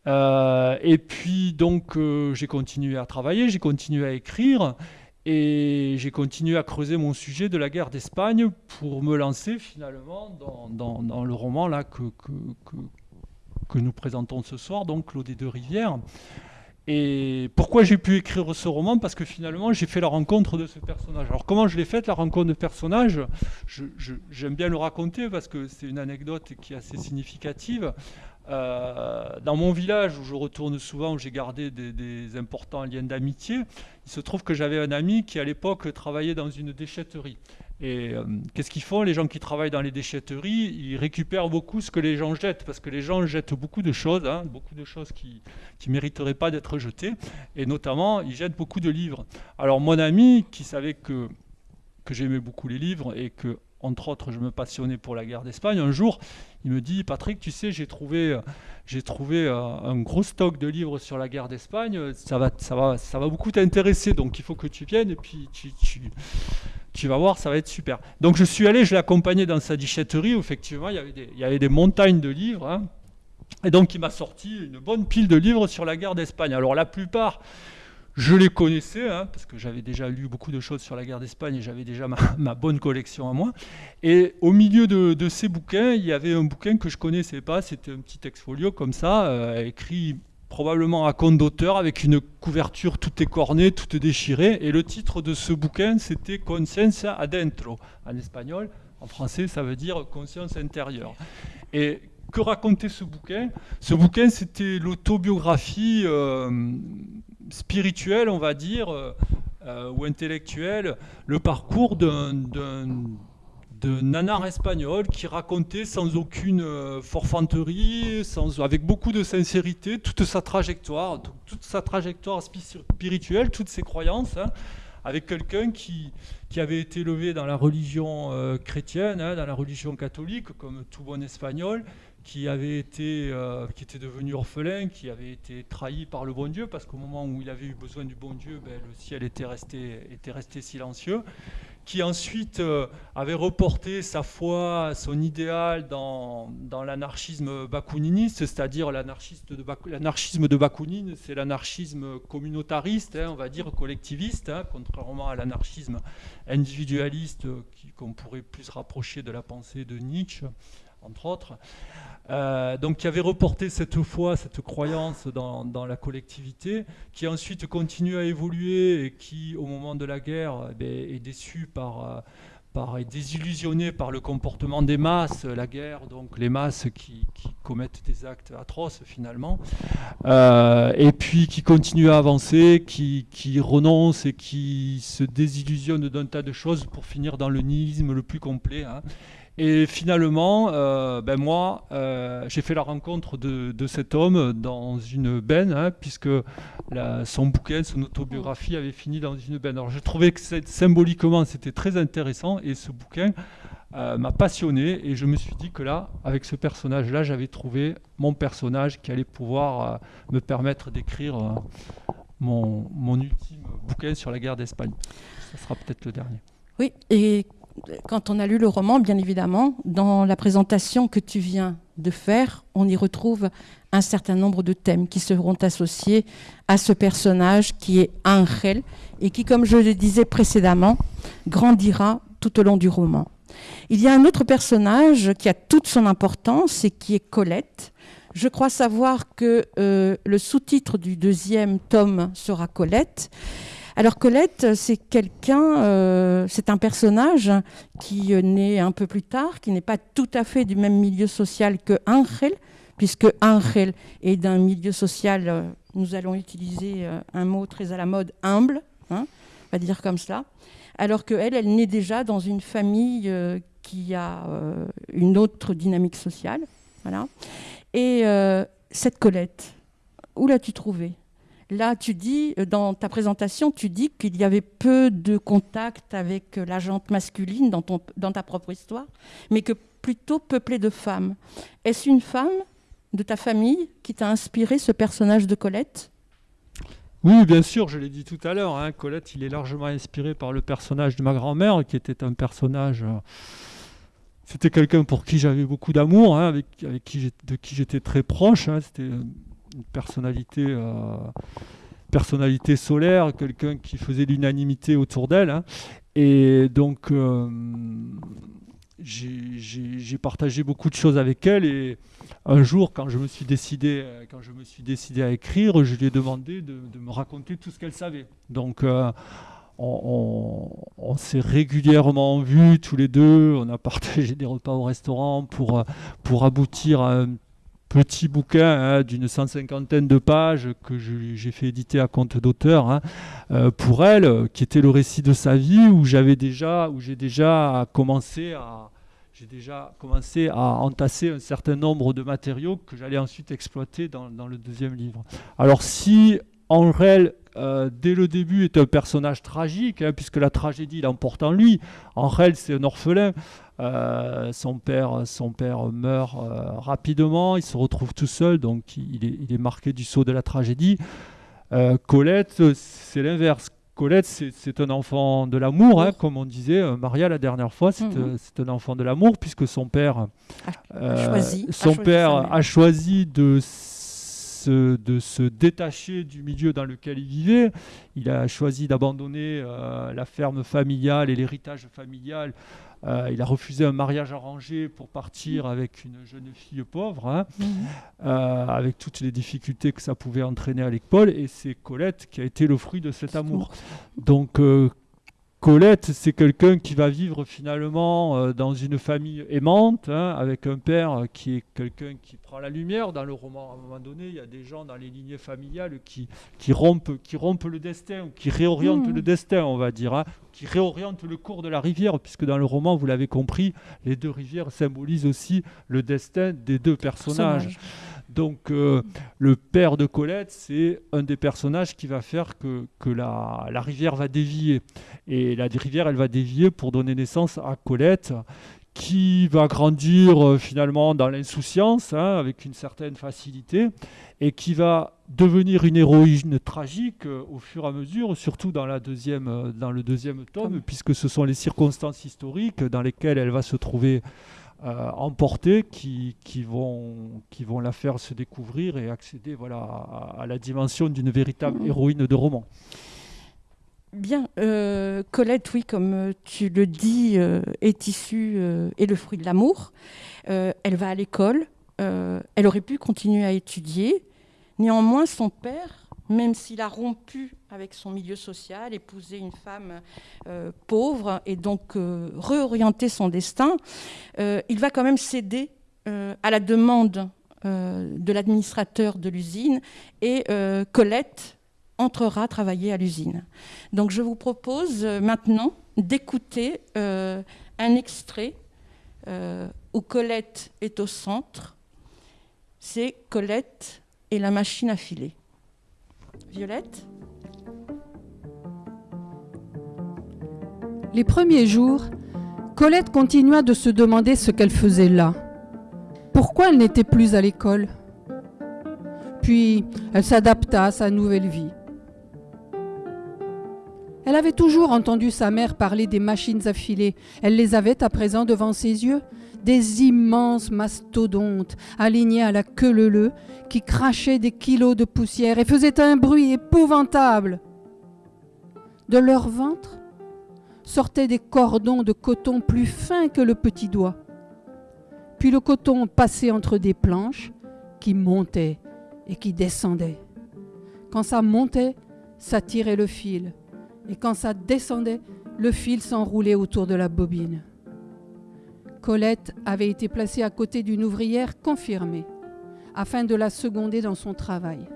Euh, et puis donc euh, j'ai continué à travailler, j'ai continué à écrire, et j'ai continué à creuser mon sujet de la guerre d'Espagne pour me lancer finalement dans, le roman là que, nous présentons ce soir, donc Claude des Deux Rivières. Et pourquoi j'ai pu écrire ce roman? Parce que finalement, j'ai fait la rencontre de ce personnage. Alors comment je l'ai faite, la rencontre de personnage? J'aime bien le raconter parce que c'est une anecdote qui est assez significative. Euh, dans mon village où je retourne souvent, où j'ai gardé des, importants liens d'amitié, il se trouve que j'avais un ami qui à l'époque travaillait dans une déchetterie. Et euh, qu'est-ce qu'ils font Les gens qui travaillent dans les déchetteries, ils récupèrent beaucoup ce que les gens jettent, parce que les gens jettent beaucoup de choses, hein, beaucoup de choses qui ne mériteraient pas d'être jetées, et notamment, ils jettent beaucoup de livres. Alors mon ami, qui savait que, que j'aimais beaucoup les livres, et que entre autres, je me passionnais pour la guerre d'Espagne. Un jour, il me dit Patrick, tu sais, j'ai trouvé, j'ai trouvé euh, un gros stock de livres sur la guerre d'Espagne. Ça va, ça va, ça va beaucoup t'intéresser. Donc, il faut que tu viennes et puis tu, tu, vas voir, ça va être super. Donc, je suis allé, je l'ai accompagné dans sa déchetterie. Où, effectivement, il y avait des, il y avait des montagnes de livres. Hein. Et donc, il m'a sorti une bonne pile de livres sur la guerre d'Espagne. Alors, la plupart je les connaissais, hein, parce que j'avais déjà lu beaucoup de choses sur la guerre d'Espagne et j'avais déjà ma, bonne collection à moi. Et au milieu de, ces bouquins, il y avait un bouquin que je connaissais pas, c'était un petit exfolio comme ça, euh, écrit probablement à compte d'auteur, avec une couverture toute écornée, toute déchirée. Et le titre de ce bouquin, c'était Conciencia adentro, en espagnol. En français, ça veut dire conscience intérieure. Et que racontait ce bouquin? Ce bouquin, c'était l'autobiographie euh, spirituel, on va dire, euh, euh, ou intellectuel, le parcours d'un nanar espagnol qui racontait sans aucune euh, forfanterie, sans, avec beaucoup de sincérité, toute sa trajectoire, toute sa trajectoire spirituelle, toutes ses croyances, hein, avec quelqu'un qui, qui avait été élevé dans la religion chrétienne, hein, dans la religion catholique, comme tout bon espagnol, qui avait été, euh, qui était devenu orphelin, qui avait été trahi par le bon Dieu, parce qu'au moment où il avait eu besoin du bon Dieu, ben, le ciel était resté, était resté silencieux, qui ensuite euh, avait reporté sa foi, son idéal dans, dans l'anarchisme bakuniniste, c'est-à-dire l'anarchisme de, Bakounine, c'est l'anarchisme communautariste, hein, on va dire collectiviste, hein, contrairement à l'anarchisme individualiste qu'on pourrait plus rapprocher de la pensée de Nietzsche entre autres. Euh, donc qui avait reporté cette foi, cette croyance dans, la collectivité, qui ensuite continue à évoluer et qui, au moment de la guerre, eh est déçu par, euh, par, est désillusionné par le comportement des masses, la guerre, donc les masses qui, commettent des actes atroces finalement, euh, et puis qui continue à avancer, qui, qui renonce et qui se désillusionne d'un tas de choses pour finir dans le nihilisme le plus complet. Hein. Et finalement, euh, ben moi, euh, j'ai fait la rencontre de, cet homme dans une benne, hein, puisque son bouquin, son autobiographie avait fini dans une benne. Alors j'ai trouvé que symboliquement, c'était très intéressant, et ce bouquin euh, m'a passionné, et je me suis dit que là, avec ce personnage-là, j'avais trouvé mon personnage qui allait pouvoir me permettre d'écrire mon, mon ultime bouquin sur la guerre d'Espagne. Ce sera peut-être le dernier. Oui, et quand on a lu le roman, bien évidemment, dans la présentation que tu viens de faire, on y retrouve un certain nombre de thèmes qui seront associés à ce personnage qui est Angel et qui, comme je le disais précédemment, grandira tout au long du roman. Il y a un autre personnage qui a toute son importance et qui est Colette. Je crois savoir que euh, le sous-titre du deuxième tome sera Colette. Alors Colette, c'est quelqu'un, euh, c'est un personnage qui naît un peu plus tard, qui n'est pas tout à fait du même milieu social que Angel, puisque Angel est d'un milieu social, euh, nous allons utiliser euh, un mot très à la mode, humble, hein, on va dire comme cela, alors qu'elle, elle naît déjà dans une famille qui a une autre dynamique sociale. Voilà. Et cette Colette, où l'as-tu trouvée? Là, tu dis, euh, dans ta présentation, tu dis qu'il y avait peu de contact avec euh, la jante masculine dans, ta propre histoire, mais que plutôt peuplée de femmes. Est-ce une femme de ta famille qui t'a inspiré ce personnage de Colette? Oui, bien sûr, je l'ai dit tout à l'heure. Hein, Colette, il est largement inspiré par le personnage de ma grand-mère, qui était un personnage. Euh, c'était quelqu'un pour qui j'avais beaucoup d'amour, hein, avec, avec qui de qui j'étais très proche. Hein, c'était une personnalité, euh, personnalité solaire, quelqu'un qui faisait l'unanimité autour d'elle. Hein. Et donc, euh, j'ai partagé beaucoup de choses avec elle. Et un jour, quand je me suis décidé, quand je me suis décidé à écrire, je lui ai demandé de, me raconter tout ce qu'elle savait. Donc, euh, on, s'est régulièrement vus tous les deux. On a partagé des repas au restaurant pour, pour aboutir à un petit bouquin hein, d'une cent cinquantaine de pages que j'ai fait éditer à compte d'auteur hein, euh, pour elle, qui était le récit de sa vie où j'avais déjà, j'ai déjà commencé à j'ai à entasser un certain nombre de matériaux que j'allais ensuite exploiter dans, dans, le deuxième livre. Alors si Angel, euh, dès le début, est un personnage tragique, hein, puisque la tragédie l'emporte en lui, Angel, c'est un orphelin, euh, son, père, son père meurt euh, rapidement, il se retrouve tout seul, donc il est, il est marqué du saut de la tragédie. Colette, c'est l'inverse. Colette, c'est un enfant de l'amour, hein, comme on disait, Maria la dernière fois, c'est mhm. un enfant de l'amour, puisque son père, a choisi, son père a choisi de de se détacher du milieu dans lequel il vivait. Il a choisi d'abandonner la ferme familiale et l'héritage familial euh, il a refusé un mariage arrangé pour partir avec une jeune fille pauvre, hein, mhm. euh, avec toutes les difficultés que ça pouvait entraîner à l'école. Et c'est Colette qui a été le fruit de cet amour. Donc euh, Colette, c'est quelqu'un qui va vivre finalement euh, dans une famille aimante, hein, avec un père qui est quelqu'un qui prend la lumière. Dans le roman, à un moment donné, il y a des gens dans les lignées familiales qui, qui, rompent, qui rompent le destin, qui réorientent mmh. le destin, on va dire, hein, qui réorientent le cours de la rivière, puisque dans le roman, vous l'avez compris, les deux rivières symbolisent aussi le destin des deux personnages. Donc euh, le père de Colette, c'est un des personnages qui va faire que, que la, la, rivière va dévier. Et la rivière, elle va dévier pour donner naissance à Colette, qui va grandir euh, finalement dans l'insouciance, hein, avec une certaine facilité, et qui va devenir une héroïne tragique euh, au fur et à mesure, surtout dans, la deuxième, dans le deuxième tome, puisque ce sont les circonstances historiques dans lesquelles elle va se trouver euh, emporter qui, qui, vont, qui vont la faire se découvrir et accéder voilà, à, la dimension d'une véritable héroïne de roman. Bien, euh, Colette, oui, comme euh, tu le dis, euh, est issue et le fruit de l'amour. elle va à l'école. elle aurait pu continuer à étudier. Néanmoins, son père, même s'il a rompu avec son milieu social, épousé une femme pauvre et donc réorienté son destin, il va quand même céder à la demande de l'administrateur de l'usine et Colette entrera travailler à l'usine. Donc je vous propose euh, maintenant d'écouter euh, un extrait euh, où Colette est au centre. C'est Colette et la machine à filer. Violette Les premiers jours, Colette continua de se demander ce qu'elle faisait là. Pourquoi elle n'était plus à l'école? Puis, elle s'adapta à sa nouvelle vie. Elle avait toujours entendu sa mère parler des machines à filer. Elle les avait à présent devant ses yeux. Des immenses mastodontes alignés à la queue leu qui crachaient des kilos de poussière et faisaient un bruit épouvantable. De leur ventre sortaient des cordons de coton plus fins que le petit doigt. Puis le coton passait entre des planches qui montaient et qui descendaient. Quand ça montait, ça tirait le fil et quand ça descendait, le fil s'enroulait autour de la bobine. Colette avait été placée à côté d'une ouvrière confirmée, afin de la seconder dans son travail.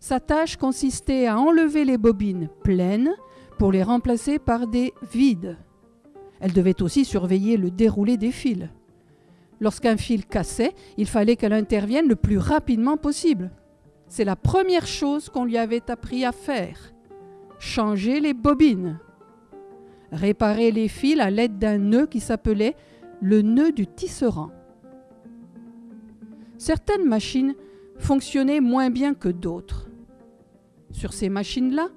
Sa tâche consistait à enlever les bobines pleines pour les remplacer par des vides. Elle devait aussi surveiller le déroulé des fils. Lorsqu'un fil cassait, il fallait qu'elle intervienne le plus rapidement possible. C'est la première chose qu'on lui avait appris à faire changer les bobines, réparer les fils à l'aide d'un nœud qui s'appelait le nœud du tisserand. Certaines machines fonctionnaient moins bien que d'autres. Sur ces machines-là,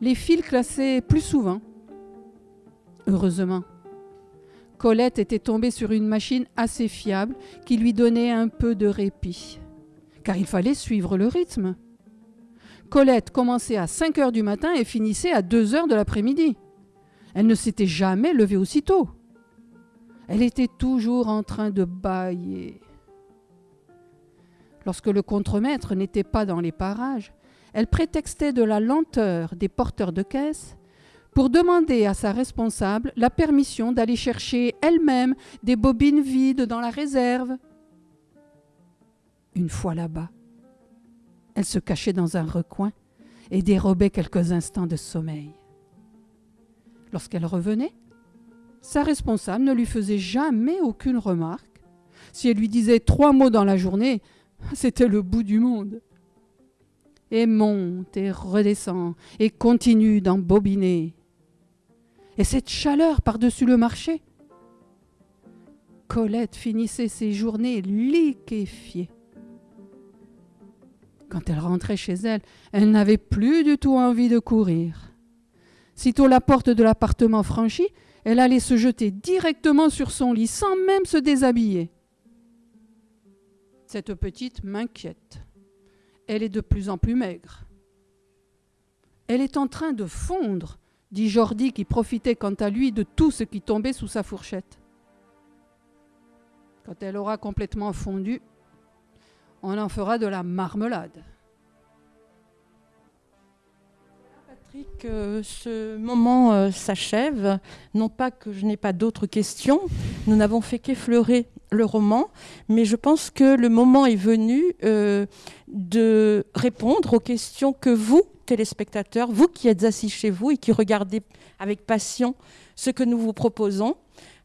les fils classaient plus souvent. Heureusement, Colette était tombée sur une machine assez fiable qui lui donnait un peu de répit, car il fallait suivre le rythme. Colette commençait à 5 heures du matin et finissait à 2 heures de l'après-midi. Elle ne s'était jamais levée aussitôt. Elle était toujours en train de bailler. Lorsque le contremaître n'était pas dans les parages, elle prétextait de la lenteur des porteurs de caisse pour demander à sa responsable la permission d'aller chercher elle-même des bobines vides dans la réserve. Une fois là-bas, elle se cachait dans un recoin et dérobait quelques instants de sommeil. Lorsqu'elle revenait, sa responsable ne lui faisait jamais aucune remarque. Si elle lui disait trois mots dans la journée, c'était le bout du monde. Et monte et redescend et continue d'embobiner. Et cette chaleur par-dessus le marché. Colette finissait ses journées liquéfiée. Quand elle rentrait chez elle, elle n'avait plus du tout envie de courir. Sitôt la porte de l'appartement franchie, elle allait se jeter directement sur son lit sans même se déshabiller. Cette petite m'inquiète. Elle est de plus en plus maigre. Elle est en train de fondre, dit Jordi qui profitait quant à lui de tout ce qui tombait sous sa fourchette. Quand elle aura complètement fondu, on en fera de la marmelade. Euh, ce moment euh, s'achève. Non pas que je n'ai pas d'autres questions, nous n'avons fait qu'effleurer le roman, mais je pense que le moment est venu euh, de répondre aux questions que vous, téléspectateurs, vous qui êtes assis chez vous et qui regardez avec passion ce que nous vous proposons,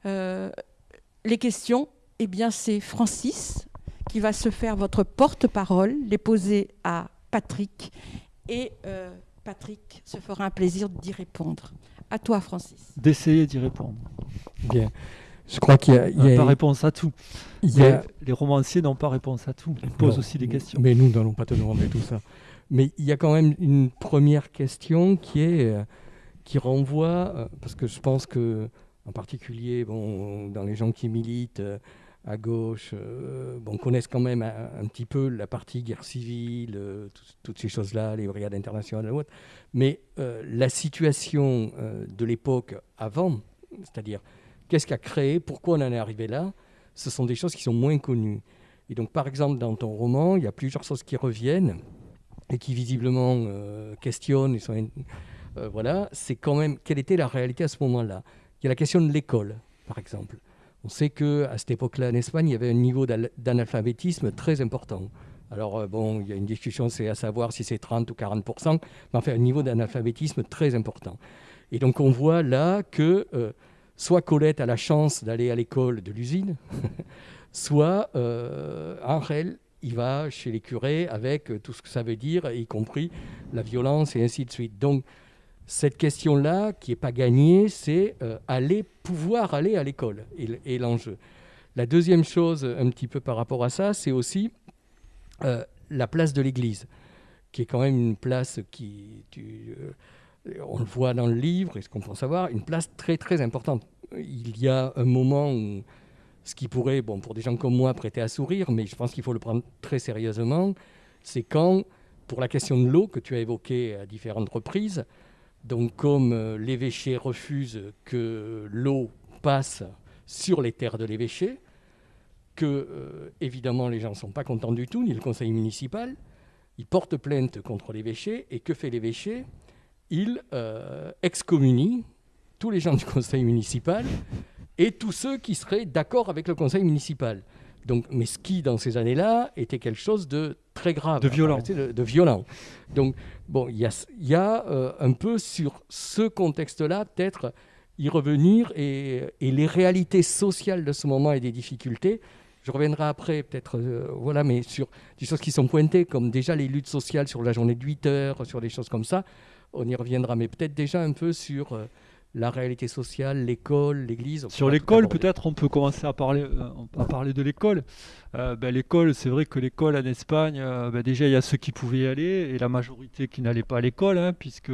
les questions, eh bien c'est Francis, qui va se faire votre porte-parole, les poser à Patrick. Et euh, Patrick se fera un plaisir d'y répondre. À toi, Francis. D'essayer d'y répondre. Bien. Je crois qu'il y a. Il pas réponse à tout. Il y a... Les romanciers n'ont pas réponse à tout. Ils posent aussi des questions. Mais nous n'allons pas te demander tout ça. Mais il y a quand même une première question qui est euh, qui renvoie euh, parce que je pense que en particulier bon dans les gens qui militent à gauche, euh, bon, quand même un, petit peu la partie guerre civile, euh, toutes ces choses-là, les brigades internationales et autres. Mais euh, la situation de l'époque avant, c'est-à-dire qu'est-ce qui a créé, pourquoi on en est arrivé là, ce sont des choses qui sont moins connues. Et donc, par exemple, dans ton roman, il y a plusieurs choses qui reviennent et qui visiblement questionnent. voilà, c'est quand même quelle était la réalité à ce moment-là? Il y a la question de l'école, par exemple. On sait qu'à cette époque-là, en Espagne, il y avait un niveau d'analphabétisme très important. Alors, euh, bon, il y a une discussion, c'est à savoir si c'est 30 ou 40% mais enfin, un niveau d'analphabétisme très important. Et donc, on voit là que euh, soit Colette a la chance d'aller à l'école de l'usine, soit euh, Angel, il va chez les curés avec tout ce que ça veut dire, y compris la violence et ainsi de suite. Donc, cette question-là, qui n'est pas gagnée, c'est euh, aller, pouvoir aller à l'école et, l'enjeu. La deuxième chose, un petit peu par rapport à ça, c'est aussi euh, la place de l'Église, qui est quand même une place qui, euh, on le voit dans le livre, et ce qu'on pense savoir, une place très très importante. Il y a un moment où ce qui pourrait, bon, pour des gens comme moi, prêter à sourire, mais je pense qu'il faut le prendre très sérieusement, c'est quand, pour la question de l'eau que tu as évoquée à différentes reprises, donc comme euh, l'évêché refuse que l'eau passe sur les terres de l'évêché, que euh, évidemment les gens ne sont pas contents du tout, ni le conseil municipal, ils portent plainte contre l'évêché, et que fait l'évêché? Il euh, excommunie tous les gens du conseil municipal et tous ceux qui seraient d'accord avec le conseil municipal. Donc, mais ce qui, dans ces années-là, était quelque chose de très grave. De violent. de, violent. Donc, bon, il y a, euh, un peu sur ce contexte-là, peut-être y revenir et, les réalités sociales de ce moment et des difficultés. Je reviendrai après, peut-être, euh, voilà, mais sur des choses qui sont pointées, comme déjà les luttes sociales sur la journée de 8 heures, sur des choses comme ça. On y reviendra, mais peut-être déjà un peu sur. Euh, la réalité sociale, l'école, l'église. Sur l'école, peut-être on peut commencer à parler, euh, à parler de l'école. Euh, ben, l'école, c'est vrai que l'école en Espagne, euh, ben, déjà il y a ceux qui pouvaient y aller et la majorité qui n'allaient pas à l'école, hein, puisque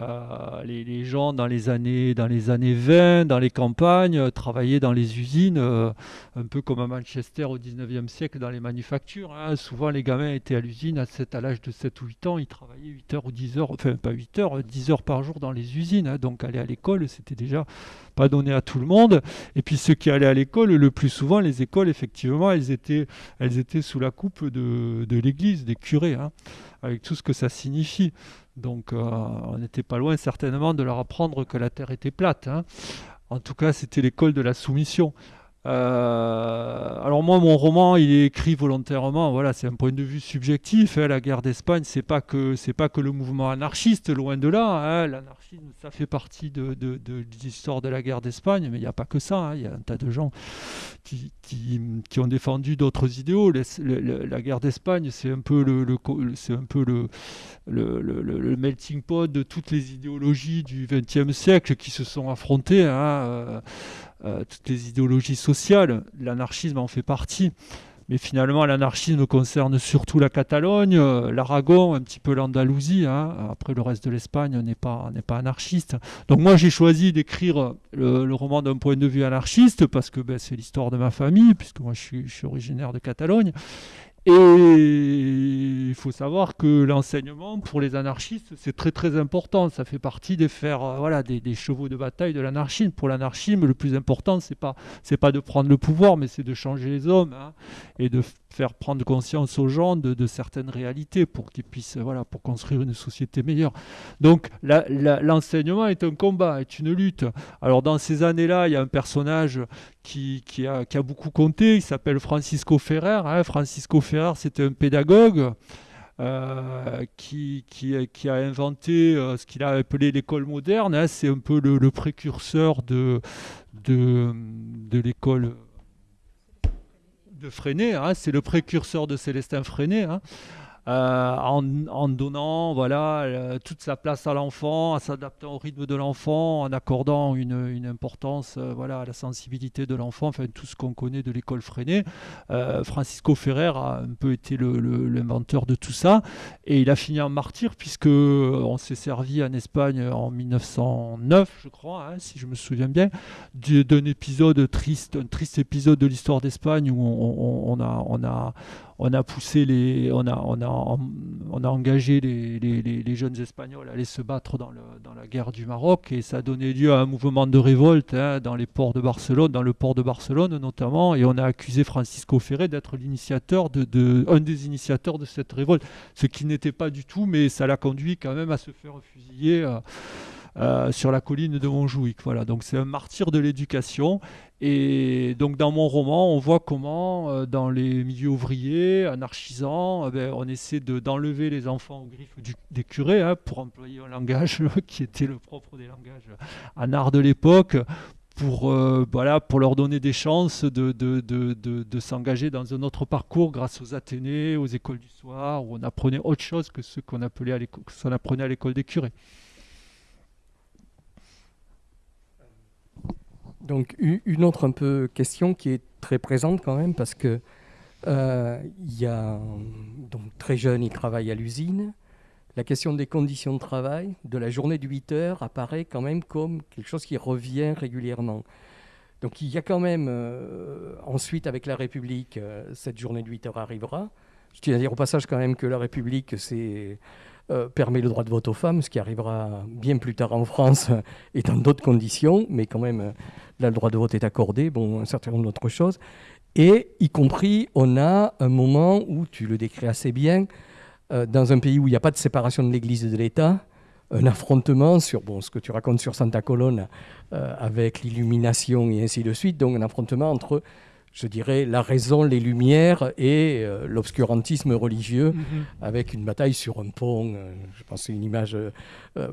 euh, les, gens dans les, années, dans les années 20, dans les campagnes, euh, travaillaient dans les usines, euh, un peu comme à Manchester au 19e siècle dans les manufactures. Hein. Souvent, les gamins étaient à l'usine à, à l'âge de 7 ou 8 ans, ils travaillaient 8 heures ou 10 heures, enfin pas 8 heures, 10 heures par jour dans les usines. Hein. Donc aller à l'école, c'était déjà pas donné à tout le monde. Et puis ceux qui allaient à l'école, le plus souvent, les écoles, effectivement, elles étaient, elles étaient sous la coupe de, de l'église, des curés, hein, avec tout ce que ça signifie. Donc euh, on n'était pas loin certainement de leur apprendre que la Terre était plate. Hein. En tout cas, c'était l'école de la soumission. Euh, alors moi, mon roman, il est écrit volontairement. Voilà, c'est un point de vue subjectif. Hein. la guerre d'Espagne, c'est pas que c'est pas que le mouvement anarchiste, loin de là. Hein. L'anarchisme, ça fait partie de, l'histoire de la guerre d'Espagne, mais il n'y a pas que ça. Il y a un tas de gens qui, ont défendu d'autres idéaux. la guerre d'Espagne, c'est un peu le, c'est un peu le, melting pot de toutes les idéologies du XXe siècle qui se sont affrontées. Euh, euh, toutes les idéologies sociales, l'anarchisme en fait partie. Mais finalement, l'anarchisme concerne surtout la Catalogne, euh, l'Aragon, un petit peu l'Andalousie. Hein. Après, le reste de l'Espagne n'est pas, pas anarchiste. Donc moi, j'ai choisi d'écrire le, roman d'un point de vue anarchiste parce que ben, c'est l'histoire de ma famille, puisque moi, je suis originaire de Catalogne. Et il faut savoir que l'enseignement pour les anarchistes, c'est très très important. Ça fait partie des euh, voilà, des, chevaux de bataille de l'anarchisme. Pour l'anarchisme, le plus important, c'est pas pas de prendre le pouvoir, mais c'est de changer les hommes hein, et de faire prendre conscience aux gens de, certaines réalités pour qu'ils puissent, voilà, pour construire une société meilleure. Donc l'enseignement est un combat, est une lutte. Alors dans ces années-là, il y a un personnage qui, qui, a, beaucoup compté, il s'appelle Francisco Ferrer. Hein. Francisco Ferrer, c'était un pédagogue. Euh, qui, qui, qui, a inventé euh, ce qu'il a appelé l'école moderne. Hein. C'est un peu le, précurseur de, de, de l'école de Freinet, hein, c'est le précurseur de Célestin Freinet. Hein. Euh, en, donnant voilà, euh, toute sa place à l'enfant, en s'adaptant au rythme de l'enfant, en accordant une, importance euh, voilà, à la sensibilité de l'enfant, enfin tout ce qu'on connaît de l'école freinée. Francisco Ferrer a un peu été l'inventeur de tout ça et il a fini en martyr puisque on s'est servi en Espagne en 1909, je crois, hein, si je me souviens bien, d'un épisode triste, un triste épisode de l'histoire d'Espagne où on, a, on a on a poussé les, on a, on a, on a engagé les, les, jeunes Espagnols à aller se battre dans, le, dans, la guerre du Maroc et ça a donné lieu à un mouvement de révolte hein, dans les ports de Barcelone, dans le port de Barcelone notamment, et on a accusé Francisco Ferré d'être l'initiateur de, de, un des initiateurs de cette révolte, ce qui n'était pas du tout, mais ça l'a conduit quand même à se faire fusiller. Euh, euh, sur la colline de Montjuic. Voilà, donc c'est un martyr de l'éducation. Et donc dans mon roman, on voit comment euh, dans les milieux ouvriers, anarchisants, eh ben, on essaie d'enlever les enfants aux griffes des curés, hein, pour employer un langage qui était le propre des langages en de l'époque, pour, euh, pour leur donner des chances de, de, de, de s'engager dans un autre parcours grâce aux Athénées, aux écoles du soir, où on apprenait autre chose que ce qu'on apprenait à l'école des curés. Donc une autre un peu question qui est très présente quand même parce que euh, il y a donc très jeune, il travaille à l'usine. La question des conditions de travail, de la journée de 8 heures, apparaît quand même comme quelque chose qui revient régulièrement. Donc il y a quand même, euh, ensuite avec la République, euh, cette journée de 8 heures arrivera. Je tiens à dire au passage quand même que la République, c'est euh, permet le droit de vote aux femmes, ce qui arrivera bien plus tard en France et dans d'autres conditions, mais quand même, euh, là, le droit de vote est accordé, bon, un certain nombre d'autres choses. Et y compris, on a un moment où, tu le décris assez bien, euh, dans un pays où il n'y a pas de séparation de l'Église et de l'État, un affrontement sur bon, ce que tu racontes sur Santa Colonna avec l'illumination et ainsi de suite, donc un affrontement entre je dirais, la raison, les lumières et euh, l'obscurantisme religieux, mhm. avec une bataille sur un pont. Euh, je pense que c'est une image euh,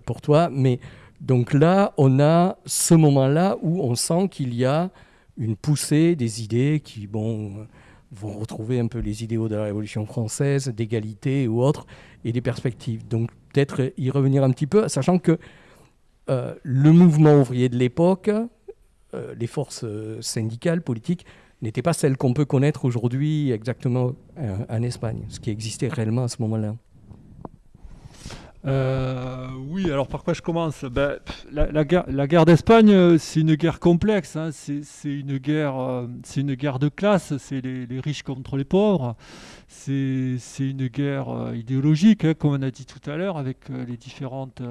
pour toi. Mais donc là, on a ce moment-là où on sent qu'il y a une poussée des idées qui bon, vont retrouver un peu les idéaux de la Révolution française, d'égalité ou autres, et des perspectives. Donc peut-être y revenir un petit peu, sachant que le mouvement ouvrier de l'époque, les forces syndicales, politiques, n'était pas celle qu'on peut connaître aujourd'hui exactement euh, en Espagne, ce qui existait réellement à ce moment-là. Euh, oui, alors par quoi je commence? Ben, la, guerre, d'Espagne, euh, c'est une guerre complexe. Hein. c'est une guerre, une guerre de classe. C'est les, riches contre les pauvres. C'est une guerre idéologique, hein, comme on a dit tout à l'heure, avec les différentes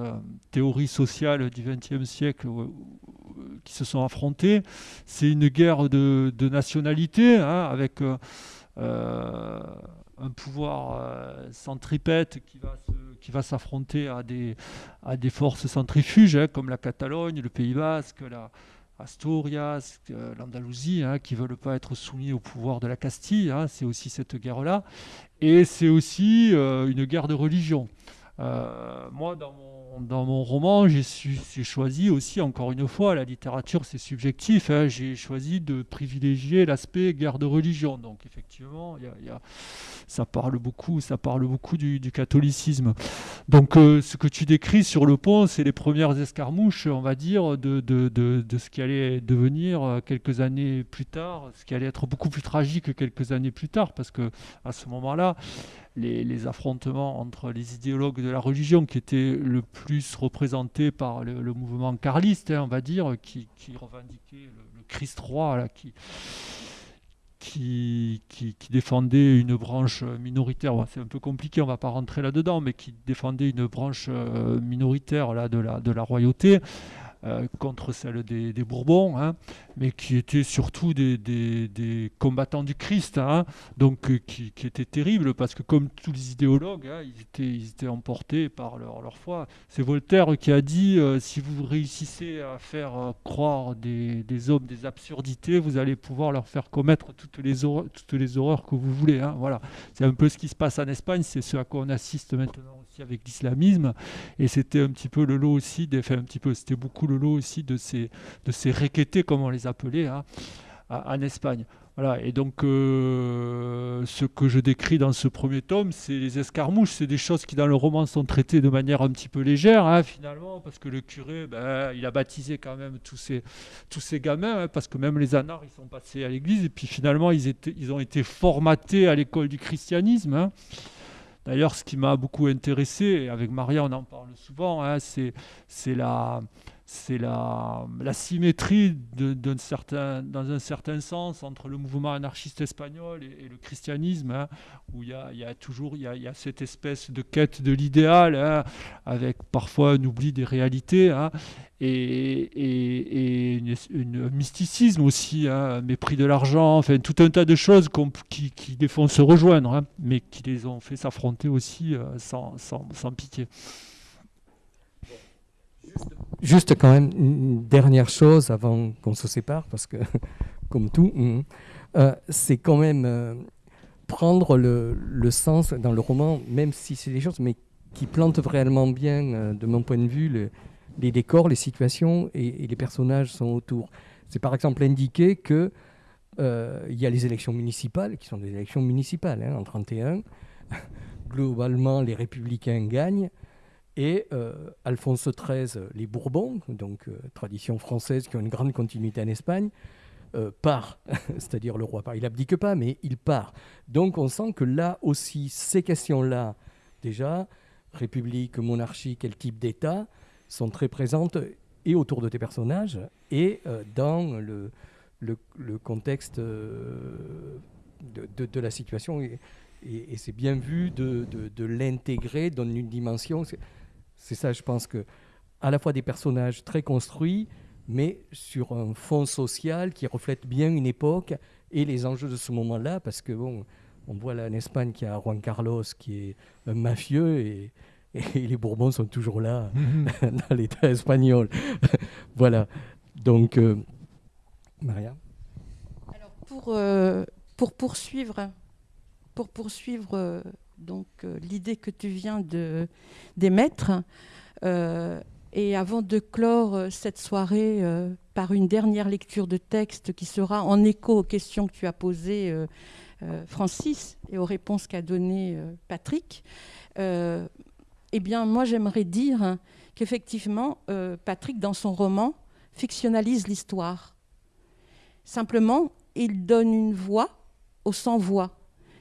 théories sociales du XXe siècle qui se sont affrontés. C'est une guerre de, nationalité, hein, avec euh, euh, un pouvoir euh, centripète qui va s'affronter à des, à des forces centrifuges, hein, comme la Catalogne, le Pays Basque, la Asturias, l'Andalousie, hein, qui ne veulent pas être soumis au pouvoir de la Castille. c'est aussi cette guerre-là. Et c'est aussi une guerre de religion. moi, dans mon dans mon roman, j'ai choisi aussi, encore une fois, la littérature c'est subjectif, hein, j'ai choisi de privilégier l'aspect guerre de religion. Donc effectivement, ça parle beaucoup, ça parle beaucoup du, catholicisme. Donc euh, ce que tu décris sur le pont, c'est les premières escarmouches, on va dire, de, ce qui allait devenir euh, quelques années plus tard, ce qui allait être beaucoup plus tragique quelques années plus tard, parce que à ce moment-là, les, affrontements entre les idéologues de la religion qui étaient le plus représentés par le, mouvement carliste, hein, on va dire, qui, revendiquait le, Christ roi, qui, défendait une branche minoritaire, c'est un peu compliqué, on ne va pas rentrer là-dedans, mais qui défendait une branche euh, minoritaire là, de la royauté, euh, contre celle des, Bourbons, hein, mais qui étaient surtout des, combattants du Christ, hein, donc euh, qui, étaient terribles parce que comme tous les idéologues, hein, ils, étaient, emportés par leur, foi. C'est Voltaire qui a dit euh, si vous réussissez à faire croire des, hommes des absurdités, vous allez pouvoir leur faire commettre toutes les horreurs, que vous voulez. Voilà, c'est un peu ce qui se passe en Espagne, c'est ce à quoi on assiste maintenant avec l'islamisme. Et c'était un petit peu le lot aussi, des, un petit peu, c'était beaucoup le lot aussi de ces, de ces requêtés, comme on les appelait, hein, en Espagne. Voilà, et donc euh, ce que je décris dans ce premier tome, c'est les escarmouches, c'est des choses qui dans le roman sont traitées de manière un petit peu légère, hein, finalement, parce que le curé, ben, il a baptisé quand même tous ces, tous ces gamins, hein, parce que même les anards, ils sont passés à l'église, et puis finalement, ils, étaient, ils ont été formatés à l'école du christianisme. Hein. D'ailleurs, ce qui m'a beaucoup intéressé, et avec Maria on en parle souvent, c'est la, c'est la, symétrie dans un certain sens entre le mouvement anarchiste espagnol et, le christianisme, hein, où il y, a, toujours cette espèce de quête de l'idéal, hein, avec parfois un oubli des réalités, hein, et, un mysticisme aussi, mépris de l'argent, enfin tout un tas de choses qui, qui, les font se rejoindre, mais qui les ont fait s'affronter aussi euh, sans pitié. Juste quand même une dernière chose avant qu'on se sépare, parce que comme tout, mm, euh, c'est quand même euh, prendre le, le, sens dans le roman, même si c'est des choses, mais qui plantent vraiment bien, euh, de mon point de vue, le, les décors, les situations et, les personnages sont autour. C'est par exemple indiqué que il y a les élections municipales, qui sont des élections municipales hein, en 31. Globalement, les républicains gagnent. Et euh, Alphonse XIII, les Bourbons, donc euh, tradition française qui ont une grande continuité en Espagne, euh, part, c'est-à-dire le roi part. Il abdique pas, mais il part. Donc on sent que là aussi, ces questions-là, déjà, république, monarchie, quel type d'État, sont très présentes et autour de tes personnages et dans le, contexte de, la situation. Et, c'est bien vu de l'intégrer dans une dimension. C'est ça, je pense que à la fois des personnages très construits, mais sur un fond social qui reflète bien une époque et les enjeux de ce moment-là, parce que bon, on voit là en Espagne qu'il y a Juan Carlos qui est un mafieux et, et les Bourbons sont toujours là dans l'État espagnol. voilà. Donc, euh, Maria. Alors pour euh, pour poursuivre pour poursuivre euh, donc euh, l'idée que tu viens d'émettre. Euh, et avant de clore euh, cette soirée par une dernière lecture de texte qui sera en écho aux questions que tu as posées, Francis, et aux réponses qu'a données Patrick, eh bien, moi, j'aimerais dire qu'effectivement, Patrick, dans son roman, fictionnalise l'histoire. Simplement, il donne une voix aux sans-voix.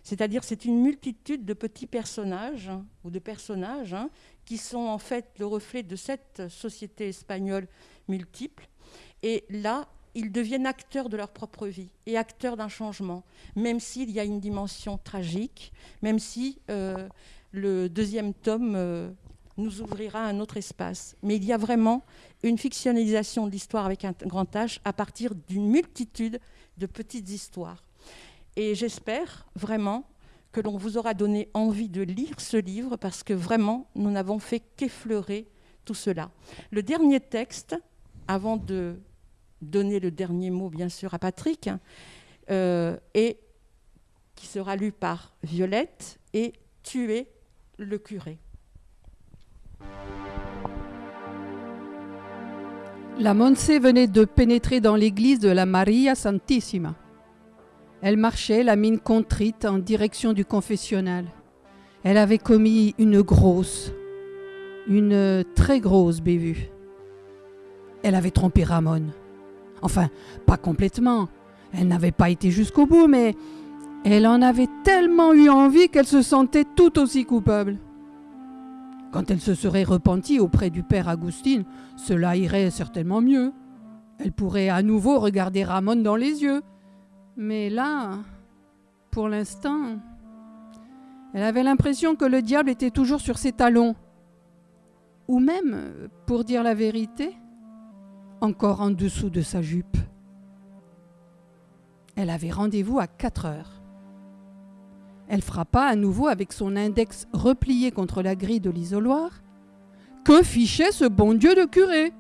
C'est-à-dire c'est une multitude de petits personnages hein, ou de personnages hein, qui sont en fait le reflet de cette société espagnole multiple. Et là, ils deviennent acteurs de leur propre vie et acteurs d'un changement, même s'il y a une dimension tragique, même si euh, le deuxième tome euh, nous ouvrira un autre espace. Mais il y a vraiment une fictionnalisation de l'histoire avec un grand H à partir d'une multitude de petites histoires. Et j'espère vraiment que l'on vous aura donné envie de lire ce livre parce que vraiment, nous n'avons fait qu'effleurer tout cela. Le dernier texte, avant de donner le dernier mot, bien sûr, à Patrick, euh, qui sera lu par Violette, et Tuer le curé. La Monse venait de pénétrer dans l'église de la Maria Santissima. Elle marchait, la mine contrite, en direction du confessionnal. Elle avait commis une grosse, une très grosse bévue. Elle avait trompé Ramon. Enfin, pas complètement. Elle n'avait pas été jusqu'au bout, mais elle en avait tellement eu envie qu'elle se sentait tout aussi coupable. Quand elle se serait repentie auprès du père Agustin, cela irait certainement mieux. Elle pourrait à nouveau regarder Ramon dans les yeux mais là, pour l'instant, elle avait l'impression que le diable était toujours sur ses talons. Ou même, pour dire la vérité, encore en dessous de sa jupe. Elle avait rendez-vous à 4 heures. Elle frappa à nouveau avec son index replié contre la grille de l'isoloir. Que fichait ce bon Dieu de curé?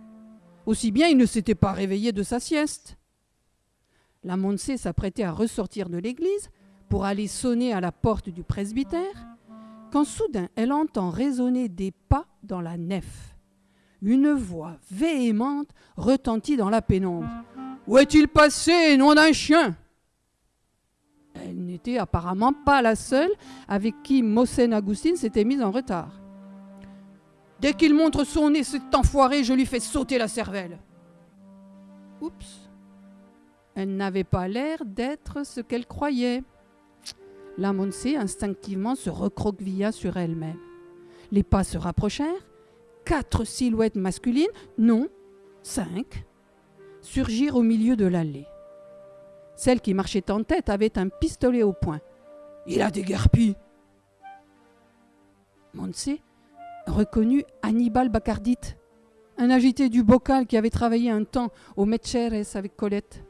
Aussi bien il ne s'était pas réveillé de sa sieste. La Monse s'apprêtait à ressortir de l'église pour aller sonner à la porte du presbytère, quand soudain elle entend résonner des pas dans la nef. Une voix véhémente retentit dans la pénombre. Où est-il passé, nom d'un chien? Elle n'était apparemment pas la seule avec qui Mossen Agustin s'était mise en retard. Dès qu'il montre son nez, cet enfoiré, je lui fais sauter la cervelle. Oups. Elle n'avait pas l'air d'être ce qu'elle croyait. La Monse instinctivement se recroquevilla sur elle-même. Les pas se rapprochèrent. Quatre silhouettes masculines, non, cinq, surgirent au milieu de l'allée. Celle qui marchait en tête avait un pistolet au poing. Il a déguerpi. Monse reconnut Hannibal Bacardite, un agité du bocal qui avait travaillé un temps au Metcheres avec Colette.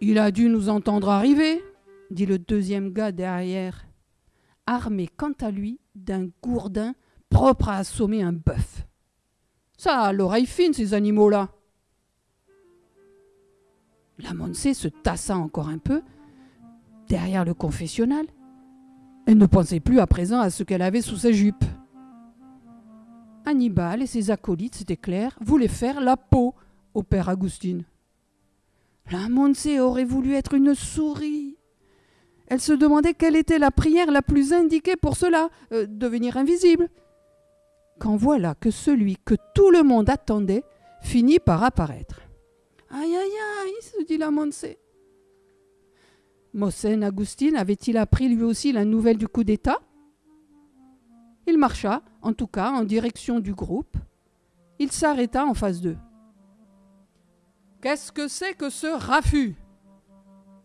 Il a dû nous entendre arriver, dit le deuxième gars derrière, armé quant à lui d'un gourdin propre à assommer un bœuf. Ça a l'oreille fine, ces animaux-là. La Monse se tassa encore un peu derrière le confessionnal. Elle ne pensait plus à présent à ce qu'elle avait sous sa jupe. Hannibal et ses acolytes, c'était clair, voulaient faire la peau au père Agustine. La Monse aurait voulu être une souris. Elle se demandait quelle était la prière la plus indiquée pour cela, euh, devenir invisible. Quand voilà que celui que tout le monde attendait finit par apparaître. Aïe aïe aïe, se dit la Monse. Mossen Agustin avait-il appris lui aussi la nouvelle du coup d'État? Il marcha, en tout cas, en direction du groupe. Il s'arrêta en face d'eux. Qu'est-ce que c'est que ce raffut?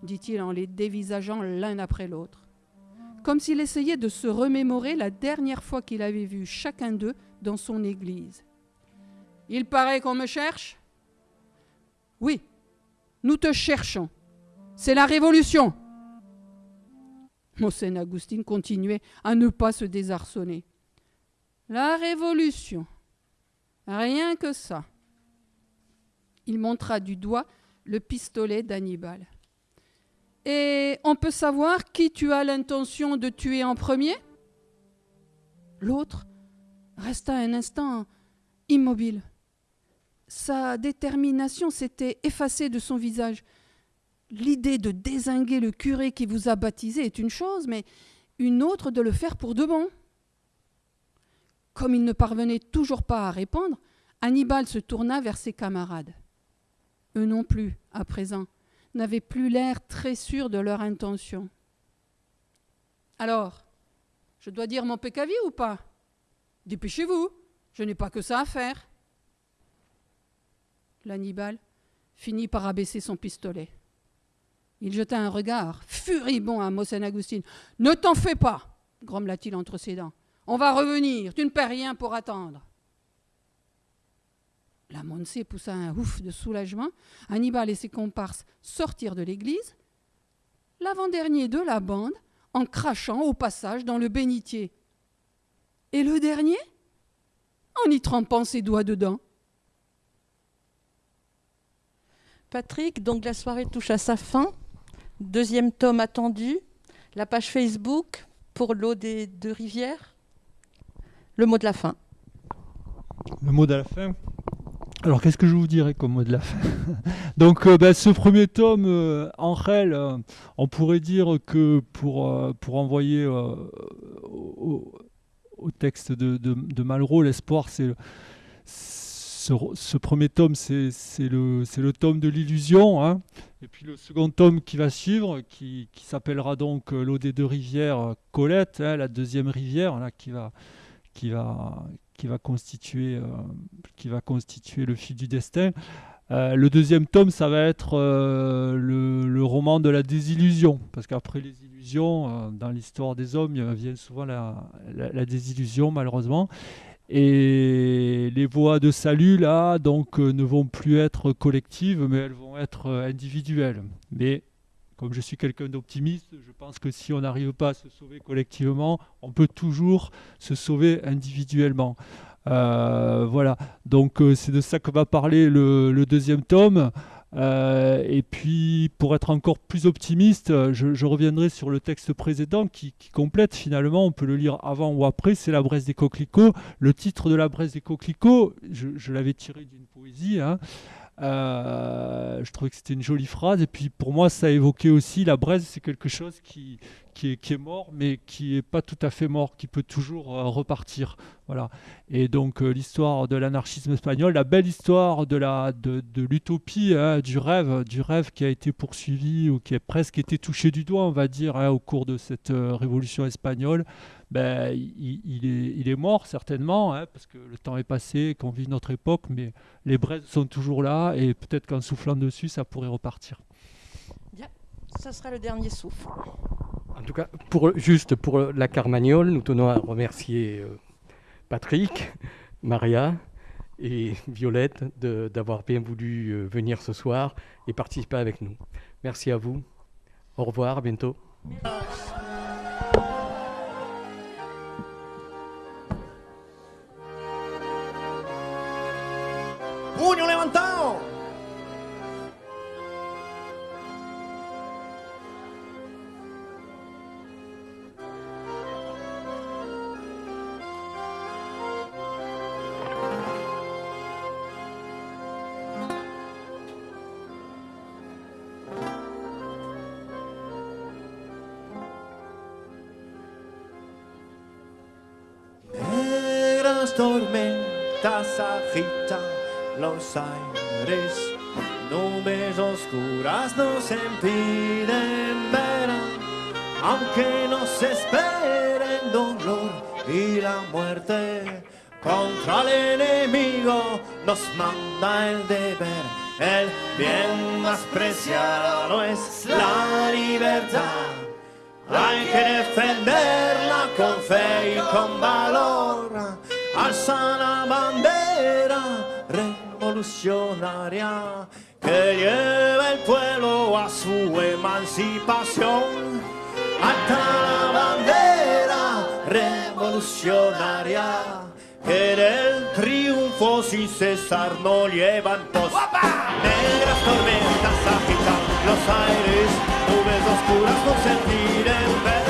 dit-il en les dévisageant l'un après l'autre, comme s'il essayait de se remémorer la dernière fois qu'il avait vu chacun d'eux dans son église. Il paraît qu'on me cherche? Oui, nous te cherchons. C'est la révolution. Mossen Agustin continuait à ne pas se désarçonner. La révolution. Rien que ça. Il montra du doigt le pistolet d'Hannibal. Et on peut savoir qui tu as l'intention de tuer en premier? L'autre resta un instant immobile. Sa détermination s'était effacée de son visage. L'idée de désinguer le curé qui vous a baptisé est une chose, mais une autre de le faire pour de bon. Comme il ne parvenait toujours pas à répondre, Hannibal se tourna vers ses camarades. Eux non plus, à présent, n'avaient plus l'air très sûrs de leur intention. Alors, je dois dire mon pécavi ou pas? Dépêchez-vous, je n'ai pas que ça à faire. L'Hannibal finit par abaisser son pistolet. Il jeta un regard furibond à Mossen Agustin. Ne t'en fais pas, grommela-t-il entre ses dents. On va revenir, tu ne perds rien pour attendre. La Monse poussa un ouf de soulagement. Hannibal et ses comparses sortirent de l'église. L'avant-dernier de la bande en crachant au passage dans le bénitier. Et le dernier? En y trempant ses doigts dedans. Patrick, donc la soirée touche à sa fin. Deuxième tome attendu. La page Facebook pour l'eau des deux rivières. Le mot de la fin. Le mot de la fin alors, qu'est-ce que je vous dirais comme mot de la fin? Donc, euh, ben, ce premier tome, euh, en réel, euh, on pourrait dire que pour, pour envoyer au, texte de, Malraux, l'espoir, c'est ce, premier tome, c'est le, le, tome de l'illusion. Hein. Et puis le second tome qui va suivre, qui, qui s'appellera donc L'eau des deux rivières, Colette, hein, la deuxième rivière, là, qui va, qui va, qui va constituer, euh, qui va constituer le fil du destin. Euh, le deuxième tome, ça va être euh, le, roman de la désillusion, parce qu'après les illusions, dans l'histoire des hommes, il vient souvent la, la, désillusion, malheureusement. Et les voies de salut, là, donc, ne vont plus être collectives, mais elles vont être individuelles. Mais comme je suis quelqu'un d'optimiste, je pense que si on n'arrive pas à se sauver collectivement, on peut toujours se sauver individuellement. Euh, voilà, donc euh, c'est de ça que va parler le, deuxième tome. Euh, et puis, pour être encore plus optimiste, je, reviendrai sur le texte précédent qui, complète finalement, on peut le lire avant ou après, c'est La Bresse des coquelicots. Le titre de La Bresse des coquelicots, je, l'avais tiré d'une poésie, hein, Euh, je trouvais que c'était une jolie phrase. Et puis pour moi, ça évoquait aussi la braise, c'est quelque chose qui, qui, est, mort, mais qui n'est pas tout à fait mort, qui peut toujours euh, repartir. Voilà. Et donc euh, l'histoire de l'anarchisme espagnol, la belle histoire de la de, de l'utopie, hein, du rêve, du rêve qui a été poursuivi ou qui a presque été touché du doigt, on va dire, hein, au cours de cette révolution espagnole. Ben, il, il, est, il, est, mort certainement, hein, parce que le temps est passé, qu'on vit notre époque, mais les braises sont toujours là, et peut-être qu'en soufflant dessus, ça pourrait repartir. Bien, ça sera le dernier souffle. En tout cas, pour, juste pour la Carmagnole, nous tenons à remercier euh, Patrick, Maria et Violette d'avoir bien voulu euh, venir ce soir et participer avec nous. Merci à vous. Au revoir, à bientôt. Puño levantado. Tormentas agitan los aires, nubes oscuras nos impiden ver, aunque nos esperen dolor y la muerte. Contra el enemigo nos manda el deber, el bien más preciado es la libertad. Hay que defenderla con fe y con valor, alza la bandera revolucionaria que lleva el pueblo a su emancipación. Hasta la bandera revolucionaria que del triunfo sin cesar no llevan pos. Negras tormentas agitan los aires, nubes oscuras no sentir ver,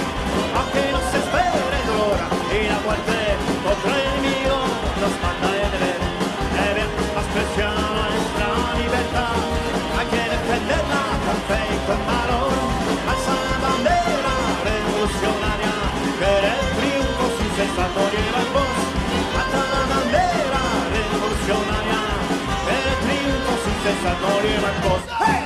aunque no se espere dolor y la muerte Cosas, no llevan ¡Hey!